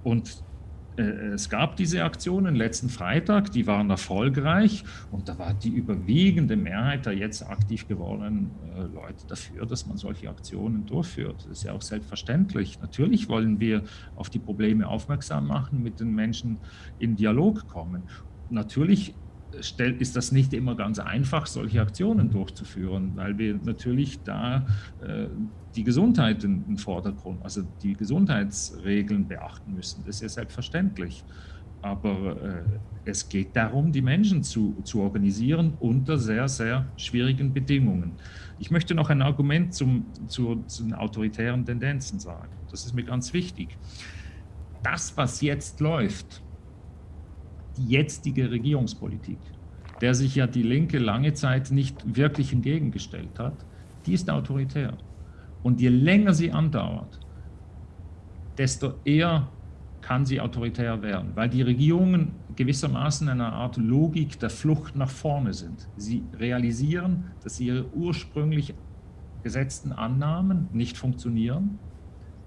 S2: und äh, es gab diese Aktionen letzten Freitag, die waren erfolgreich und da war die überwiegende Mehrheit der jetzt aktiv gewordenen äh, Leute dafür, dass man solche Aktionen durchführt. Das ist ja auch selbstverständlich. Natürlich wollen wir auf die Probleme aufmerksam machen, mit den Menschen in Dialog kommen. Natürlich ist das nicht immer ganz einfach, solche Aktionen durchzuführen, weil wir natürlich da äh, die Gesundheit in den Vordergrund, also die Gesundheitsregeln beachten müssen. Das ist ja selbstverständlich. Aber äh, es geht darum, die Menschen zu, zu organisieren unter sehr, sehr schwierigen Bedingungen. Ich möchte noch ein Argument zum, zu, zu den autoritären Tendenzen sagen. Das ist mir ganz wichtig. Das, was jetzt läuft, die jetzige Regierungspolitik, der sich ja die Linke lange Zeit nicht wirklich entgegengestellt hat, die ist autoritär. Und je länger sie andauert, desto eher kann sie autoritär werden, weil die Regierungen gewissermaßen eine Art Logik der Flucht nach vorne sind. Sie realisieren, dass ihre ursprünglich gesetzten Annahmen nicht funktionieren,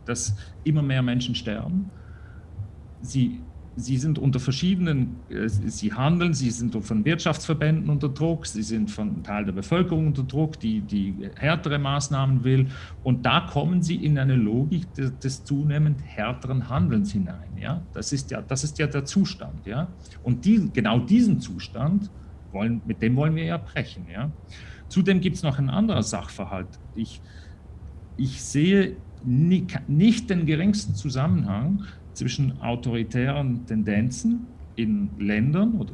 S2: dass immer mehr Menschen sterben. Sie Sie sind unter verschiedenen, äh, Sie handeln, Sie sind von Wirtschaftsverbänden unter Druck, Sie sind von Teil der Bevölkerung unter Druck, die, die härtere Maßnahmen will. Und da kommen Sie in eine Logik des, des zunehmend härteren Handelns hinein. Ja? Das, ist ja, das ist ja der Zustand. Ja? Und die, genau diesen Zustand, wollen, mit dem wollen wir ja brechen. Ja? Zudem gibt es noch einen anderen Sachverhalt. Ich, ich sehe nicht den geringsten Zusammenhang zwischen autoritären Tendenzen in Ländern,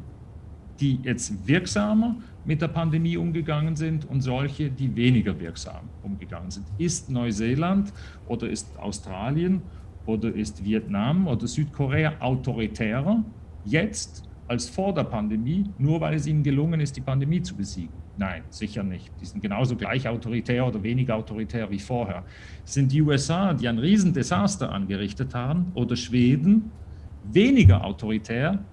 S2: die jetzt wirksamer mit der Pandemie umgegangen sind und solche, die weniger wirksam umgegangen sind. Ist Neuseeland oder ist Australien oder ist Vietnam oder Südkorea autoritärer jetzt als vor der Pandemie, nur weil es ihnen gelungen ist, die Pandemie zu besiegen? Nein, sicher nicht. Die sind genauso gleich autoritär oder weniger autoritär wie vorher. Sind die USA, die ein Riesendesaster angerichtet haben, oder Schweden weniger autoritär,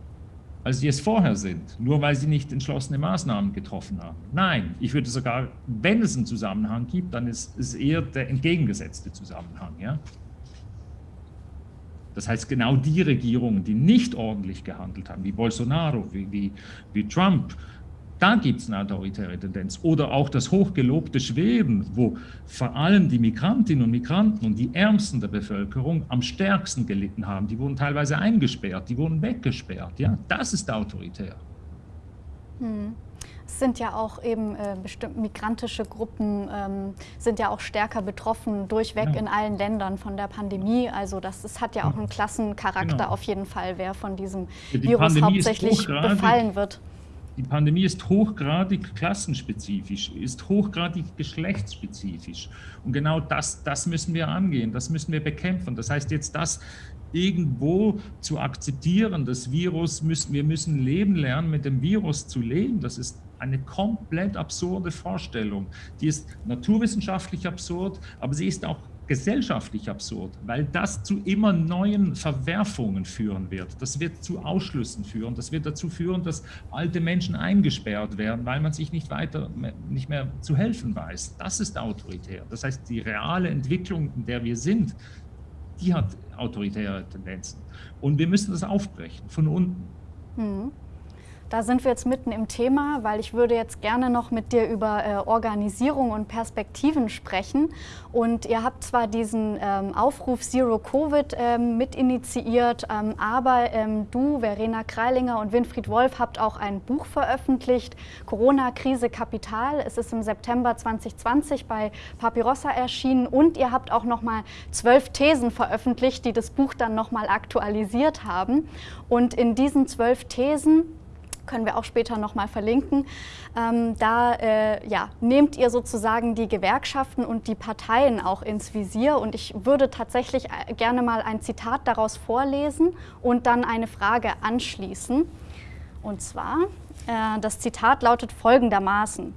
S2: als sie es vorher sind, nur weil sie nicht entschlossene Maßnahmen getroffen haben? Nein, ich würde sogar, wenn es einen Zusammenhang gibt, dann ist es eher der entgegengesetzte Zusammenhang. Ja? Das heißt, genau die Regierungen, die nicht ordentlich gehandelt haben, wie Bolsonaro, wie, wie, wie Trump, da gibt es eine autoritäre Tendenz. Oder auch das hochgelobte Schweden, wo vor allem die Migrantinnen und Migranten und die Ärmsten der Bevölkerung am stärksten gelitten haben. Die wurden teilweise eingesperrt, die wurden weggesperrt. Ja, das ist autoritär.
S1: Hm. Es sind ja auch eben äh, bestimmt migrantische Gruppen, ähm, sind ja auch stärker betroffen, durchweg ja. in allen Ländern von der Pandemie. Also das, das hat ja auch einen Klassencharakter genau. auf jeden Fall, wer von diesem die Virus Pandemie hauptsächlich befallen wird
S2: die Pandemie ist hochgradig klassenspezifisch, ist hochgradig geschlechtsspezifisch. Und genau das, das müssen wir angehen, das müssen wir bekämpfen. Das heißt jetzt das irgendwo zu akzeptieren, das Virus, müssen, wir müssen leben lernen, mit dem Virus zu leben, das ist eine komplett absurde Vorstellung. Die ist naturwissenschaftlich absurd, aber sie ist auch gesellschaftlich absurd, weil das zu immer neuen Verwerfungen führen wird. Das wird zu Ausschlüssen führen. Das wird dazu führen, dass alte Menschen eingesperrt werden, weil man sich nicht weiter, nicht mehr zu helfen weiß. Das ist autoritär. Das heißt, die reale Entwicklung, in der wir sind, die hat autoritäre Tendenzen. Und wir müssen das aufbrechen, von unten.
S1: Hm. Da sind wir jetzt mitten im Thema, weil ich würde jetzt gerne noch mit dir über äh, Organisierung und Perspektiven sprechen. Und ihr habt zwar diesen ähm, Aufruf Zero Covid ähm, mit ähm, aber ähm, du, Verena Kreilinger und Winfried Wolf habt auch ein Buch veröffentlicht, Corona-Krise Kapital. Es ist im September 2020 bei Papirossa erschienen und ihr habt auch noch mal zwölf Thesen veröffentlicht, die das Buch dann noch mal aktualisiert haben. Und in diesen zwölf Thesen können wir auch später nochmal verlinken. Ähm, da äh, ja, nehmt ihr sozusagen die Gewerkschaften und die Parteien auch ins Visier und ich würde tatsächlich äh, gerne mal ein Zitat daraus vorlesen und dann eine Frage anschließen. Und zwar, äh, das Zitat lautet folgendermaßen.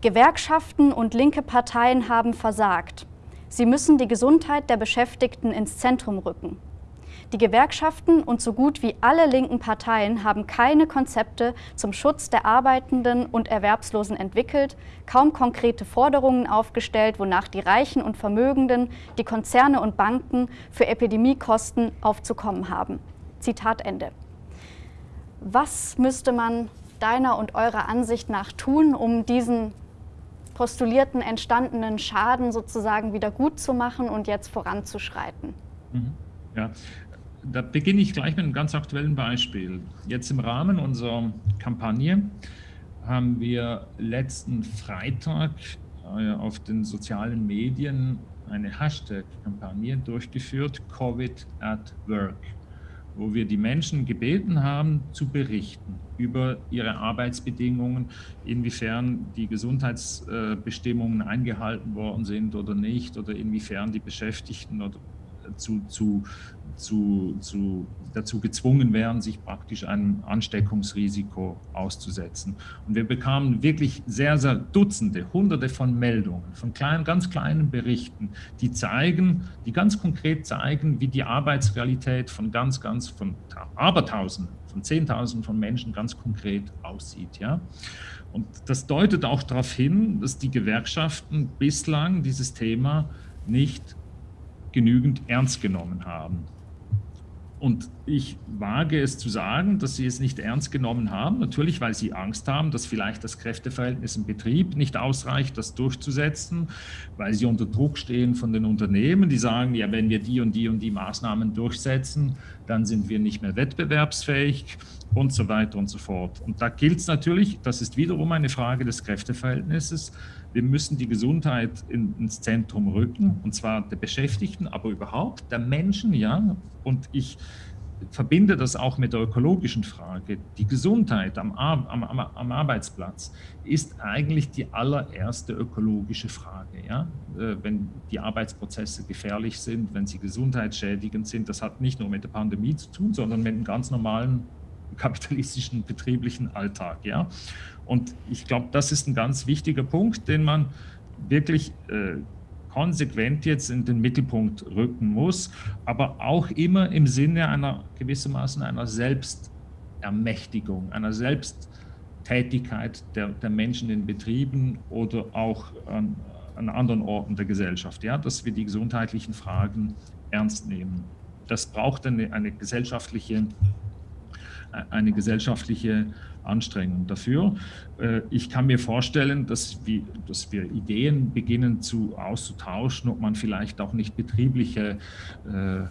S1: Gewerkschaften und linke Parteien haben versagt. Sie müssen die Gesundheit der Beschäftigten ins Zentrum rücken. Die Gewerkschaften und so gut wie alle linken Parteien haben keine Konzepte zum Schutz der Arbeitenden und Erwerbslosen entwickelt, kaum konkrete Forderungen aufgestellt, wonach die Reichen und Vermögenden, die Konzerne und Banken für Epidemiekosten aufzukommen haben. Zitat Ende. Was müsste man deiner und eurer Ansicht nach tun, um diesen postulierten entstandenen Schaden sozusagen wieder gut zu machen und jetzt voranzuschreiten?
S2: Mhm. Ja, da beginne ich gleich mit einem ganz aktuellen Beispiel. Jetzt im Rahmen unserer Kampagne haben wir letzten Freitag äh, auf den sozialen Medien eine Hashtag-Kampagne durchgeführt, Covid at Work wo wir die Menschen gebeten haben, zu berichten über ihre Arbeitsbedingungen, inwiefern die Gesundheitsbestimmungen eingehalten worden sind oder nicht, oder inwiefern die Beschäftigten oder zu, zu, zu, zu, dazu gezwungen wären, sich praktisch einem Ansteckungsrisiko auszusetzen. Und wir bekamen wirklich sehr, sehr Dutzende, Hunderte von Meldungen, von kleinen, ganz kleinen Berichten, die zeigen, die ganz konkret zeigen, wie die Arbeitsrealität von ganz, ganz, von Abertausenden, von Zehntausenden von Menschen ganz konkret aussieht. Ja? Und das deutet auch darauf hin, dass die Gewerkschaften bislang dieses Thema nicht genügend ernst genommen haben. Und ich wage es zu sagen, dass sie es nicht ernst genommen haben. Natürlich, weil sie Angst haben, dass vielleicht das Kräfteverhältnis im Betrieb nicht ausreicht, das durchzusetzen, weil sie unter Druck stehen von den Unternehmen, die sagen, ja, wenn wir die und die und die Maßnahmen durchsetzen, dann sind wir nicht mehr wettbewerbsfähig und so weiter und so fort. Und da gilt es natürlich, das ist wiederum eine Frage des Kräfteverhältnisses, wir müssen die Gesundheit in, ins Zentrum rücken, und zwar der Beschäftigten, aber überhaupt der Menschen, ja. Und ich verbinde das auch mit der ökologischen Frage. Die Gesundheit am, am, am, am Arbeitsplatz ist eigentlich die allererste ökologische Frage. Ja? Äh, wenn die Arbeitsprozesse gefährlich sind, wenn sie gesundheitsschädigend sind, das hat nicht nur mit der Pandemie zu tun, sondern mit dem ganz normalen kapitalistischen betrieblichen Alltag. Ja? Und ich glaube, das ist ein ganz wichtiger Punkt, den man wirklich äh, konsequent jetzt in den Mittelpunkt rücken muss, aber auch immer im Sinne einer gewissermaßen einer Selbstermächtigung, einer Selbsttätigkeit der, der Menschen in Betrieben oder auch an, an anderen Orten der Gesellschaft, ja, dass wir die gesundheitlichen Fragen ernst nehmen. Das braucht eine, eine gesellschaftliche eine gesellschaftliche Anstrengung dafür. Äh, ich kann mir vorstellen, dass wir, dass wir Ideen beginnen zu auszutauschen, ob man vielleicht auch nicht betriebliche äh,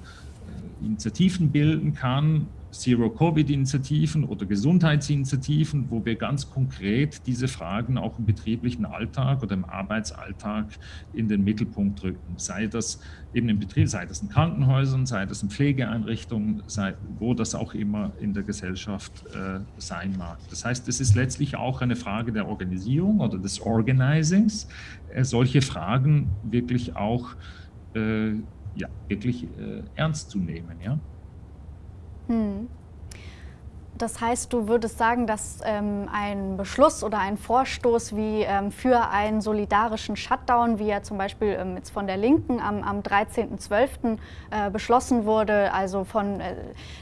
S2: Initiativen bilden kann, Zero-Covid-Initiativen oder Gesundheitsinitiativen, wo wir ganz konkret diese Fragen auch im betrieblichen Alltag oder im Arbeitsalltag in den Mittelpunkt rücken. Sei das eben im Betrieb, sei das in Krankenhäusern, sei das in Pflegeeinrichtungen, sei, wo das auch immer in der Gesellschaft äh, sein mag. Das heißt, es ist letztlich auch eine Frage der Organisierung oder des Organizings, äh, solche Fragen wirklich auch äh, ja, wirklich äh, ernst zu nehmen. Ja?
S1: Hm. Das heißt, du würdest sagen, dass ähm, ein Beschluss oder ein Vorstoß wie ähm, für einen solidarischen Shutdown, wie er zum Beispiel ähm, jetzt von der Linken am, am 13.12. Äh, beschlossen wurde, also von äh,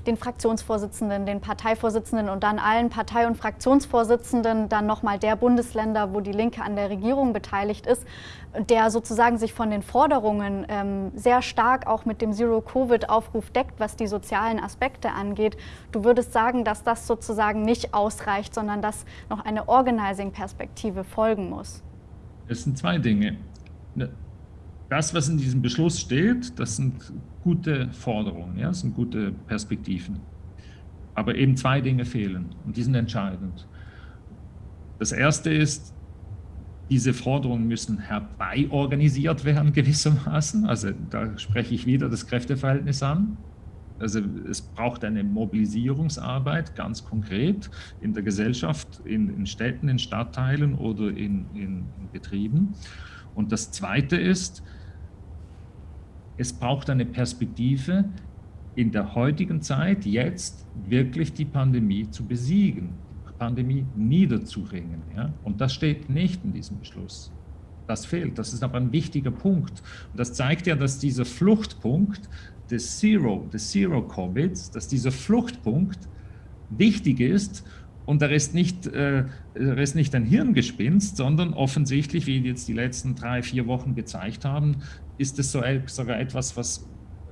S1: den Fraktionsvorsitzenden, den Parteivorsitzenden und dann allen Partei- und Fraktionsvorsitzenden, dann nochmal der Bundesländer, wo die Linke an der Regierung beteiligt ist, der sozusagen sich von den Forderungen ähm, sehr stark auch mit dem Zero-Covid-Aufruf deckt, was die sozialen Aspekte angeht. Du würdest sagen, dass das sozusagen nicht ausreicht, sondern dass noch eine Organizing-Perspektive folgen muss.
S2: Es sind zwei Dinge. Ne, das, was in diesem Beschluss steht, das sind gute Forderungen, ja, das sind gute Perspektiven. Aber eben zwei Dinge fehlen und die sind entscheidend. Das erste ist, diese Forderungen müssen herbeiorganisiert werden gewissermaßen. Also da spreche ich wieder das Kräfteverhältnis an. Also es braucht eine Mobilisierungsarbeit ganz konkret in der Gesellschaft, in, in Städten, in Stadtteilen oder in, in, in Betrieben. Und das Zweite ist, es braucht eine Perspektive, in der heutigen Zeit jetzt wirklich die Pandemie zu besiegen. Pandemie niederzuringen. Ja? Und das steht nicht in diesem Beschluss. Das fehlt. Das ist aber ein wichtiger Punkt. Und das zeigt ja, dass dieser Fluchtpunkt des Zero, des Zero Covids, dass dieser Fluchtpunkt wichtig ist und er ist nicht, äh, ist nicht ein Hirngespinst, sondern offensichtlich, wie jetzt die letzten drei, vier Wochen gezeigt haben, ist es so, sogar etwas, was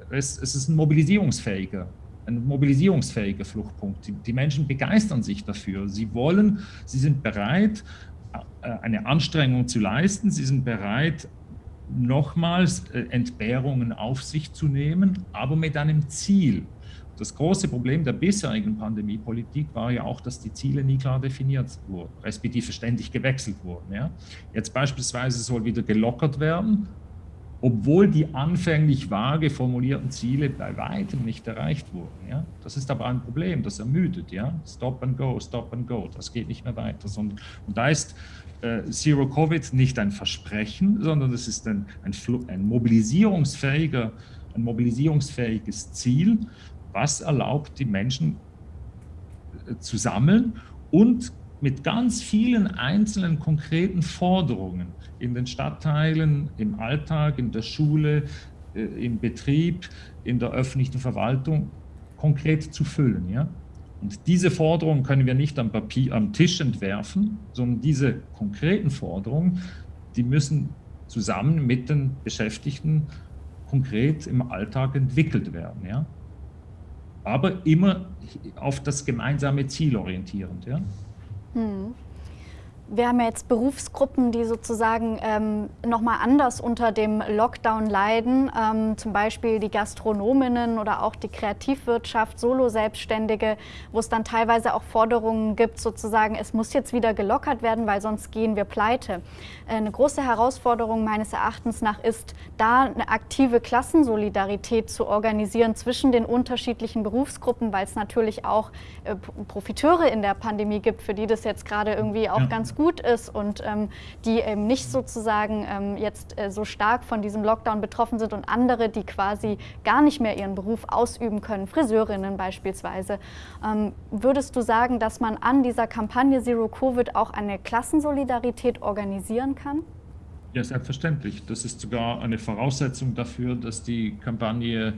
S2: es, es ist ein mobilisierungsfähiger ein mobilisierungsfähiger Fluchtpunkt. Die, die Menschen begeistern sich dafür. Sie wollen, sie sind bereit, äh, eine Anstrengung zu leisten. Sie sind bereit, nochmals äh, Entbehrungen auf sich zu nehmen, aber mit einem Ziel. Das große Problem der bisherigen Pandemiepolitik war ja auch, dass die Ziele nie klar definiert wurden, respektive ständig gewechselt wurden. Ja. Jetzt beispielsweise soll wieder gelockert werden, obwohl die anfänglich vage formulierten Ziele bei weitem nicht erreicht wurden. Ja? Das ist aber ein Problem, das ermüdet. Ja? Stop and go, stop and go, das geht nicht mehr weiter. Sondern, und da ist äh, Zero Covid nicht ein Versprechen, sondern es ist ein, ein, ein, mobilisierungsfähiger, ein mobilisierungsfähiges Ziel, was erlaubt, die Menschen äh, zu sammeln und mit ganz vielen einzelnen konkreten Forderungen in den Stadtteilen, im Alltag, in der Schule, äh, im Betrieb, in der öffentlichen Verwaltung konkret zu füllen. Ja? Und diese Forderungen können wir nicht am, Papier, am Tisch entwerfen, sondern diese konkreten Forderungen, die müssen zusammen mit den Beschäftigten konkret im Alltag entwickelt werden. Ja? Aber immer auf das gemeinsame Ziel orientierend. Ja? Hm.
S1: Wir haben ja jetzt Berufsgruppen, die sozusagen ähm, nochmal anders unter dem Lockdown leiden, ähm, zum Beispiel die Gastronominnen oder auch die Kreativwirtschaft, Solo-Selbstständige, wo es dann teilweise auch Forderungen gibt, sozusagen, es muss jetzt wieder gelockert werden, weil sonst gehen wir pleite. Äh, eine große Herausforderung meines Erachtens nach ist, da eine aktive Klassensolidarität zu organisieren zwischen den unterschiedlichen Berufsgruppen, weil es natürlich auch äh, Profiteure in der Pandemie gibt, für die das jetzt gerade irgendwie auch ja. ganz gut ist und ähm, die eben nicht sozusagen ähm, jetzt äh, so stark von diesem Lockdown betroffen sind und andere, die quasi gar nicht mehr ihren Beruf ausüben können, Friseurinnen beispielsweise. Ähm, würdest du sagen, dass man an dieser Kampagne Zero Covid auch eine Klassensolidarität organisieren kann?
S2: Ja, selbstverständlich. Das ist sogar eine Voraussetzung dafür, dass die Kampagne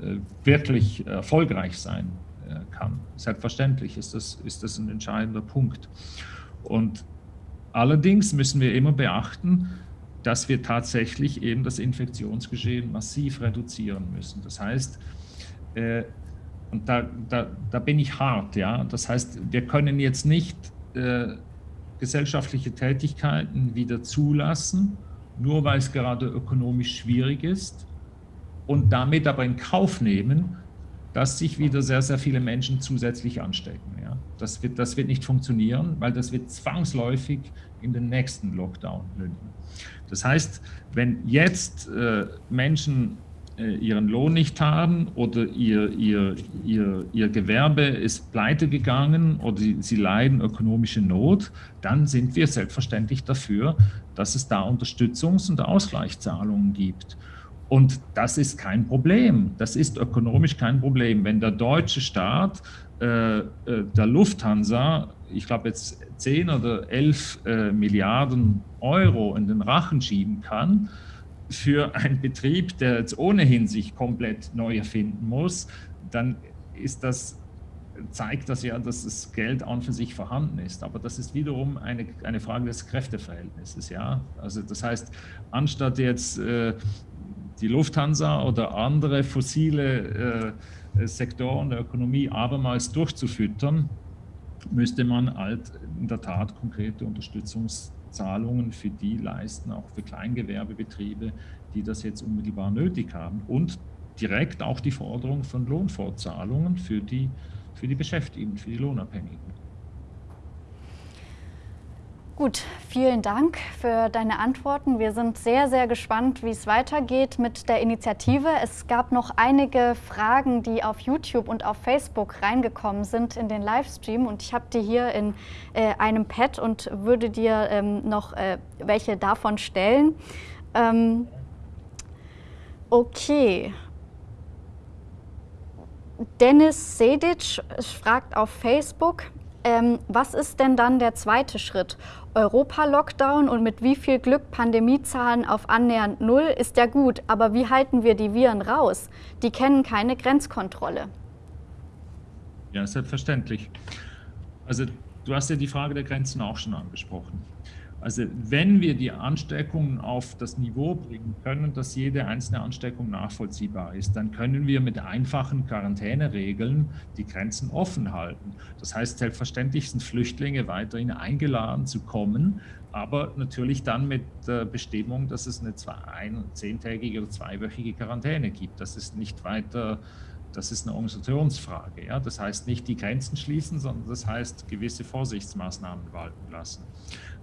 S2: äh, wirklich erfolgreich sein äh, kann. Selbstverständlich ist das, ist das ein entscheidender Punkt. Und Allerdings müssen wir immer beachten, dass wir tatsächlich eben das Infektionsgeschehen massiv reduzieren müssen. Das heißt, äh, und da, da, da bin ich hart, ja. Das heißt, wir können jetzt nicht äh, gesellschaftliche Tätigkeiten wieder zulassen, nur weil es gerade ökonomisch schwierig ist und damit aber in Kauf nehmen, dass sich wieder sehr, sehr viele Menschen zusätzlich anstecken. Das, wird, das wird nicht funktionieren, weil das wird zwangsläufig in den nächsten Lockdown münden. Das heißt, wenn jetzt äh, Menschen äh, ihren Lohn nicht haben oder ihr, ihr, ihr, ihr Gewerbe ist pleite gegangen oder sie, sie leiden ökonomische Not, dann sind wir selbstverständlich dafür, dass es da Unterstützungs- und Ausgleichszahlungen gibt. Und das ist kein Problem. Das ist ökonomisch kein Problem. Wenn der deutsche Staat äh, äh der Lufthansa, ich glaube jetzt 10 oder 11 äh, Milliarden Euro in den Rachen schieben kann, für einen Betrieb, der jetzt ohnehin sich komplett neu erfinden muss, dann ist das zeigt das ja, dass das Geld an für sich vorhanden ist. Aber das ist wiederum eine, eine Frage des Kräfteverhältnisses. Ja? Also das heißt, anstatt jetzt äh, die Lufthansa oder andere fossile äh, Sektoren der Ökonomie abermals durchzufüttern, müsste man halt in der Tat konkrete Unterstützungszahlungen für die leisten, auch für Kleingewerbebetriebe, die das jetzt unmittelbar nötig haben und direkt auch die Forderung von Lohnfortzahlungen für die, für die Beschäftigten, für die Lohnabhängigen.
S1: Gut, vielen Dank für deine Antworten. Wir sind sehr, sehr gespannt, wie es weitergeht mit der Initiative. Es gab noch einige Fragen, die auf YouTube und auf Facebook reingekommen sind in den Livestream und ich habe die hier in äh, einem Pad und würde dir ähm, noch äh, welche davon stellen. Ähm, okay. Dennis Sedic fragt auf Facebook, ähm, was ist denn dann der zweite Schritt? Europa-Lockdown und mit wie viel Glück Pandemiezahlen auf annähernd Null ist ja gut, aber wie halten wir die Viren raus? Die kennen keine Grenzkontrolle.
S2: Ja, selbstverständlich. Also du hast ja die Frage der Grenzen auch schon angesprochen. Also wenn wir die Ansteckungen auf das Niveau bringen können, dass jede einzelne Ansteckung nachvollziehbar ist, dann können wir mit einfachen Quarantäneregeln die Grenzen offen halten. Das heißt, selbstverständlich sind Flüchtlinge weiterhin eingeladen zu kommen, aber natürlich dann mit der Bestimmung, dass es eine zwei, ein, zehntägige oder zweiwöchige Quarantäne gibt. Das ist nicht weiter das ist eine Organisationsfrage. Ja? Das heißt nicht die Grenzen schließen, sondern das heißt gewisse Vorsichtsmaßnahmen walten lassen.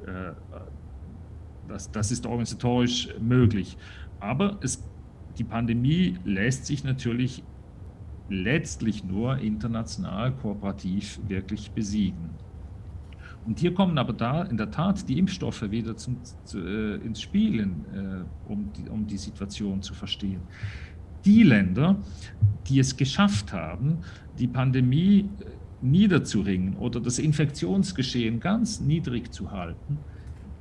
S2: Äh, das, das ist organisatorisch möglich. Aber es, die Pandemie lässt sich natürlich letztlich nur international kooperativ wirklich besiegen. Und hier kommen aber da in der Tat die Impfstoffe wieder zum, zu, äh, ins Spiel, äh, um, die, um die Situation zu verstehen die Länder, die es geschafft haben, die Pandemie äh, niederzuringen oder das Infektionsgeschehen ganz niedrig zu halten,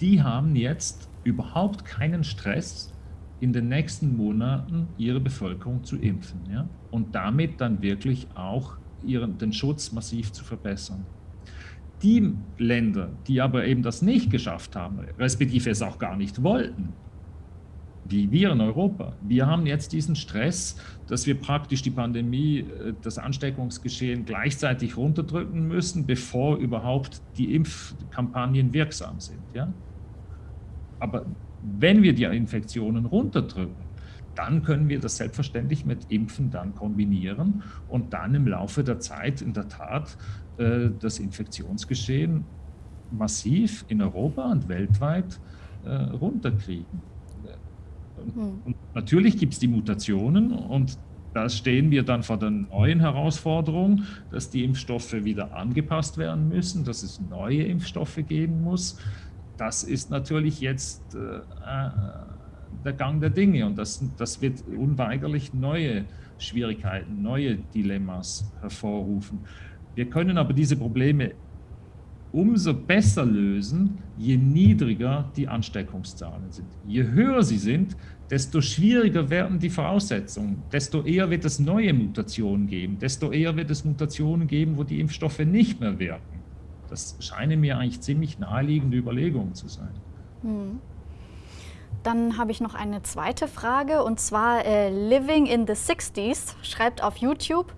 S2: die haben jetzt überhaupt keinen Stress, in den nächsten Monaten ihre Bevölkerung zu impfen ja? und damit dann wirklich auch ihren, den Schutz massiv zu verbessern. Die Länder, die aber eben das nicht geschafft haben, respektive es auch gar nicht wollten, wie wir in Europa. Wir haben jetzt diesen Stress, dass wir praktisch die Pandemie, äh, das Ansteckungsgeschehen gleichzeitig runterdrücken müssen, bevor überhaupt die Impfkampagnen wirksam sind. Ja? Aber wenn wir die Infektionen runterdrücken, dann können wir das selbstverständlich mit Impfen dann kombinieren und dann im Laufe der Zeit in der Tat äh, das Infektionsgeschehen massiv in Europa und weltweit äh, runterkriegen. Hm. Und natürlich gibt es die Mutationen und da stehen wir dann vor der neuen Herausforderung, dass die Impfstoffe wieder angepasst werden müssen, dass es neue Impfstoffe geben muss. Das ist natürlich jetzt äh, äh der Gang der Dinge und das, das wird unweigerlich neue Schwierigkeiten, neue Dilemmas hervorrufen. Wir können aber diese Probleme umso besser lösen, je niedriger die Ansteckungszahlen sind. Je höher sie sind, desto schwieriger werden die Voraussetzungen, desto eher wird es neue Mutationen geben, desto eher wird es Mutationen geben, wo die Impfstoffe nicht mehr wirken. Das scheinen mir eigentlich ziemlich naheliegende Überlegungen zu sein. Hm.
S1: Dann habe ich noch eine zweite Frage und zwar äh, Living in the 60s schreibt auf YouTube,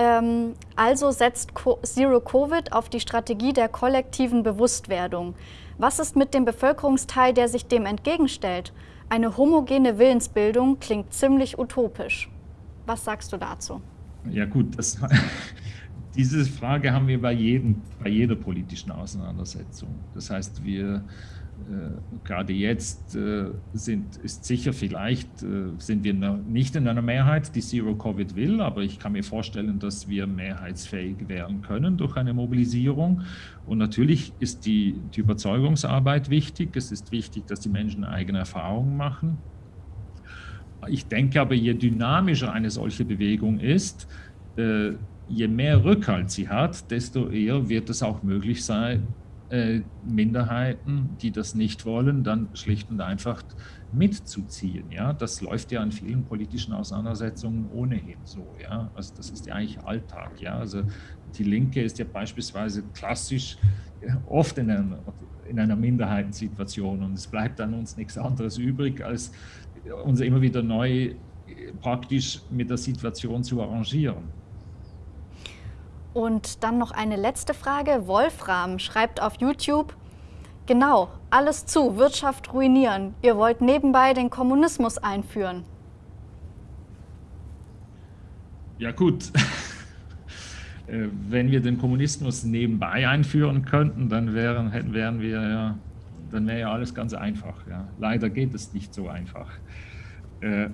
S1: ähm, also setzt Co Zero Covid auf die Strategie der kollektiven Bewusstwerdung. Was ist mit dem Bevölkerungsteil, der sich dem entgegenstellt? Eine homogene Willensbildung klingt ziemlich utopisch. Was sagst du dazu?
S2: Ja gut, das, *laughs* diese Frage haben wir bei, jedem, bei jeder politischen Auseinandersetzung. Das heißt, wir gerade jetzt äh, sind, ist sicher vielleicht, äh, sind wir nicht in einer Mehrheit, die Zero Covid will, aber ich kann mir vorstellen, dass wir mehrheitsfähig werden können durch eine Mobilisierung. Und natürlich ist die, die Überzeugungsarbeit wichtig. Es ist wichtig, dass die Menschen eigene Erfahrungen machen. Ich denke aber, je dynamischer eine solche Bewegung ist, je mehr Rückhalt sie hat, desto eher wird es auch möglich sein, äh, Minderheiten, die das nicht wollen, dann schlicht und einfach mitzuziehen. Ja? Das läuft ja in vielen politischen Auseinandersetzungen ohnehin so. Ja? Also das ist ja eigentlich Alltag. Ja? Also die Linke ist ja beispielsweise klassisch oft in einer, in einer Minderheitensituation und es bleibt an uns nichts anderes übrig, als uns immer wieder neu praktisch mit der Situation zu arrangieren.
S1: Und dann noch eine letzte Frage. Wolfram schreibt auf YouTube, genau, alles zu, Wirtschaft ruinieren. Ihr wollt nebenbei den Kommunismus einführen.
S2: Ja gut, *laughs* äh, wenn wir den Kommunismus nebenbei einführen könnten, dann wären, hätten, wären wir ja, dann wäre ja alles ganz einfach. Ja. Leider geht es nicht so einfach. Äh,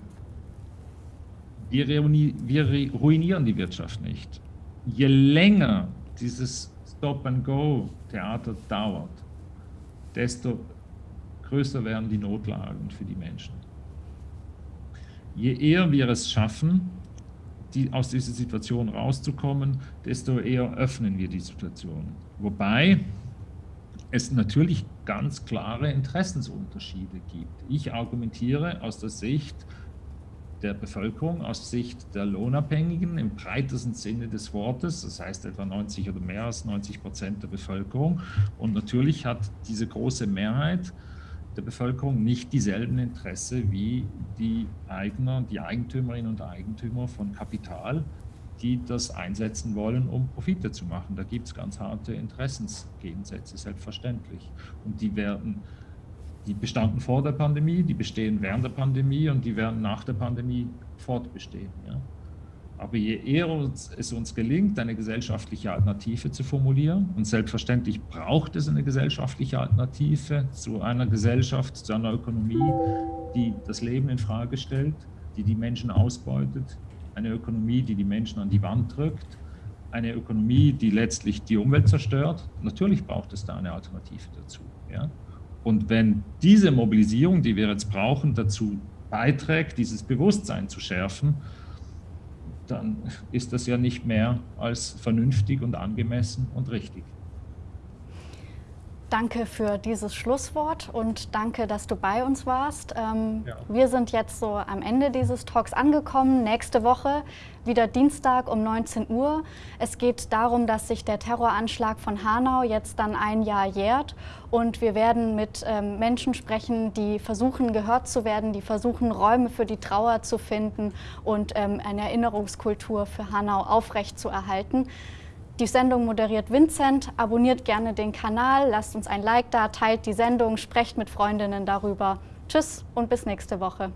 S2: wir ruinieren die Wirtschaft nicht je länger dieses Stop-and-Go-Theater dauert, desto größer werden die Notlagen für die Menschen. Je eher wir es schaffen, die, aus dieser Situation rauszukommen, desto eher öffnen wir die Situation. Wobei es natürlich ganz klare Interessensunterschiede gibt. Ich argumentiere aus der Sicht der Bevölkerung aus Sicht der Lohnabhängigen im breitesten Sinne des Wortes, das heißt etwa 90 oder mehr als 90 Prozent der Bevölkerung. Und natürlich hat diese große Mehrheit der Bevölkerung nicht dieselben Interesse wie die Eigner, die Eigentümerinnen und Eigentümer von Kapital, die das einsetzen wollen, um Profite zu machen. Da gibt es ganz harte Interessensgegensätze, selbstverständlich. Und die werden die bestanden vor der Pandemie, die bestehen während der Pandemie und die werden nach der Pandemie fortbestehen. Ja. Aber je eher es uns gelingt, eine gesellschaftliche Alternative zu formulieren, und selbstverständlich braucht es eine gesellschaftliche Alternative zu einer Gesellschaft, zu einer Ökonomie, die das Leben in Frage stellt, die die Menschen ausbeutet, eine Ökonomie, die die Menschen an die Wand drückt, eine Ökonomie, die letztlich die Umwelt zerstört. Natürlich braucht es da eine Alternative dazu. Ja? Und wenn diese Mobilisierung, die wir jetzt brauchen, dazu beiträgt, dieses Bewusstsein zu schärfen, dann ist das ja nicht mehr als vernünftig und angemessen und richtig.
S1: Danke für dieses Schlusswort und danke, dass du bei uns warst. Ähm, ja. Wir sind jetzt so am Ende dieses Talks angekommen. Nächste Woche wieder Dienstag um 19 Uhr. Es geht darum, dass sich der Terroranschlag von Hanau jetzt dann ein Jahr jährt und wir werden mit ähm, Menschen sprechen, die versuchen gehört zu werden, die versuchen Räume für die Trauer zu finden und ähm, eine Erinnerungskultur für Hanau aufrechtzuerhalten. Die Sendung moderiert Vincent. Abonniert gerne den Kanal, lasst uns ein Like da, teilt die Sendung, sprecht mit Freundinnen darüber. Tschüss und bis nächste Woche.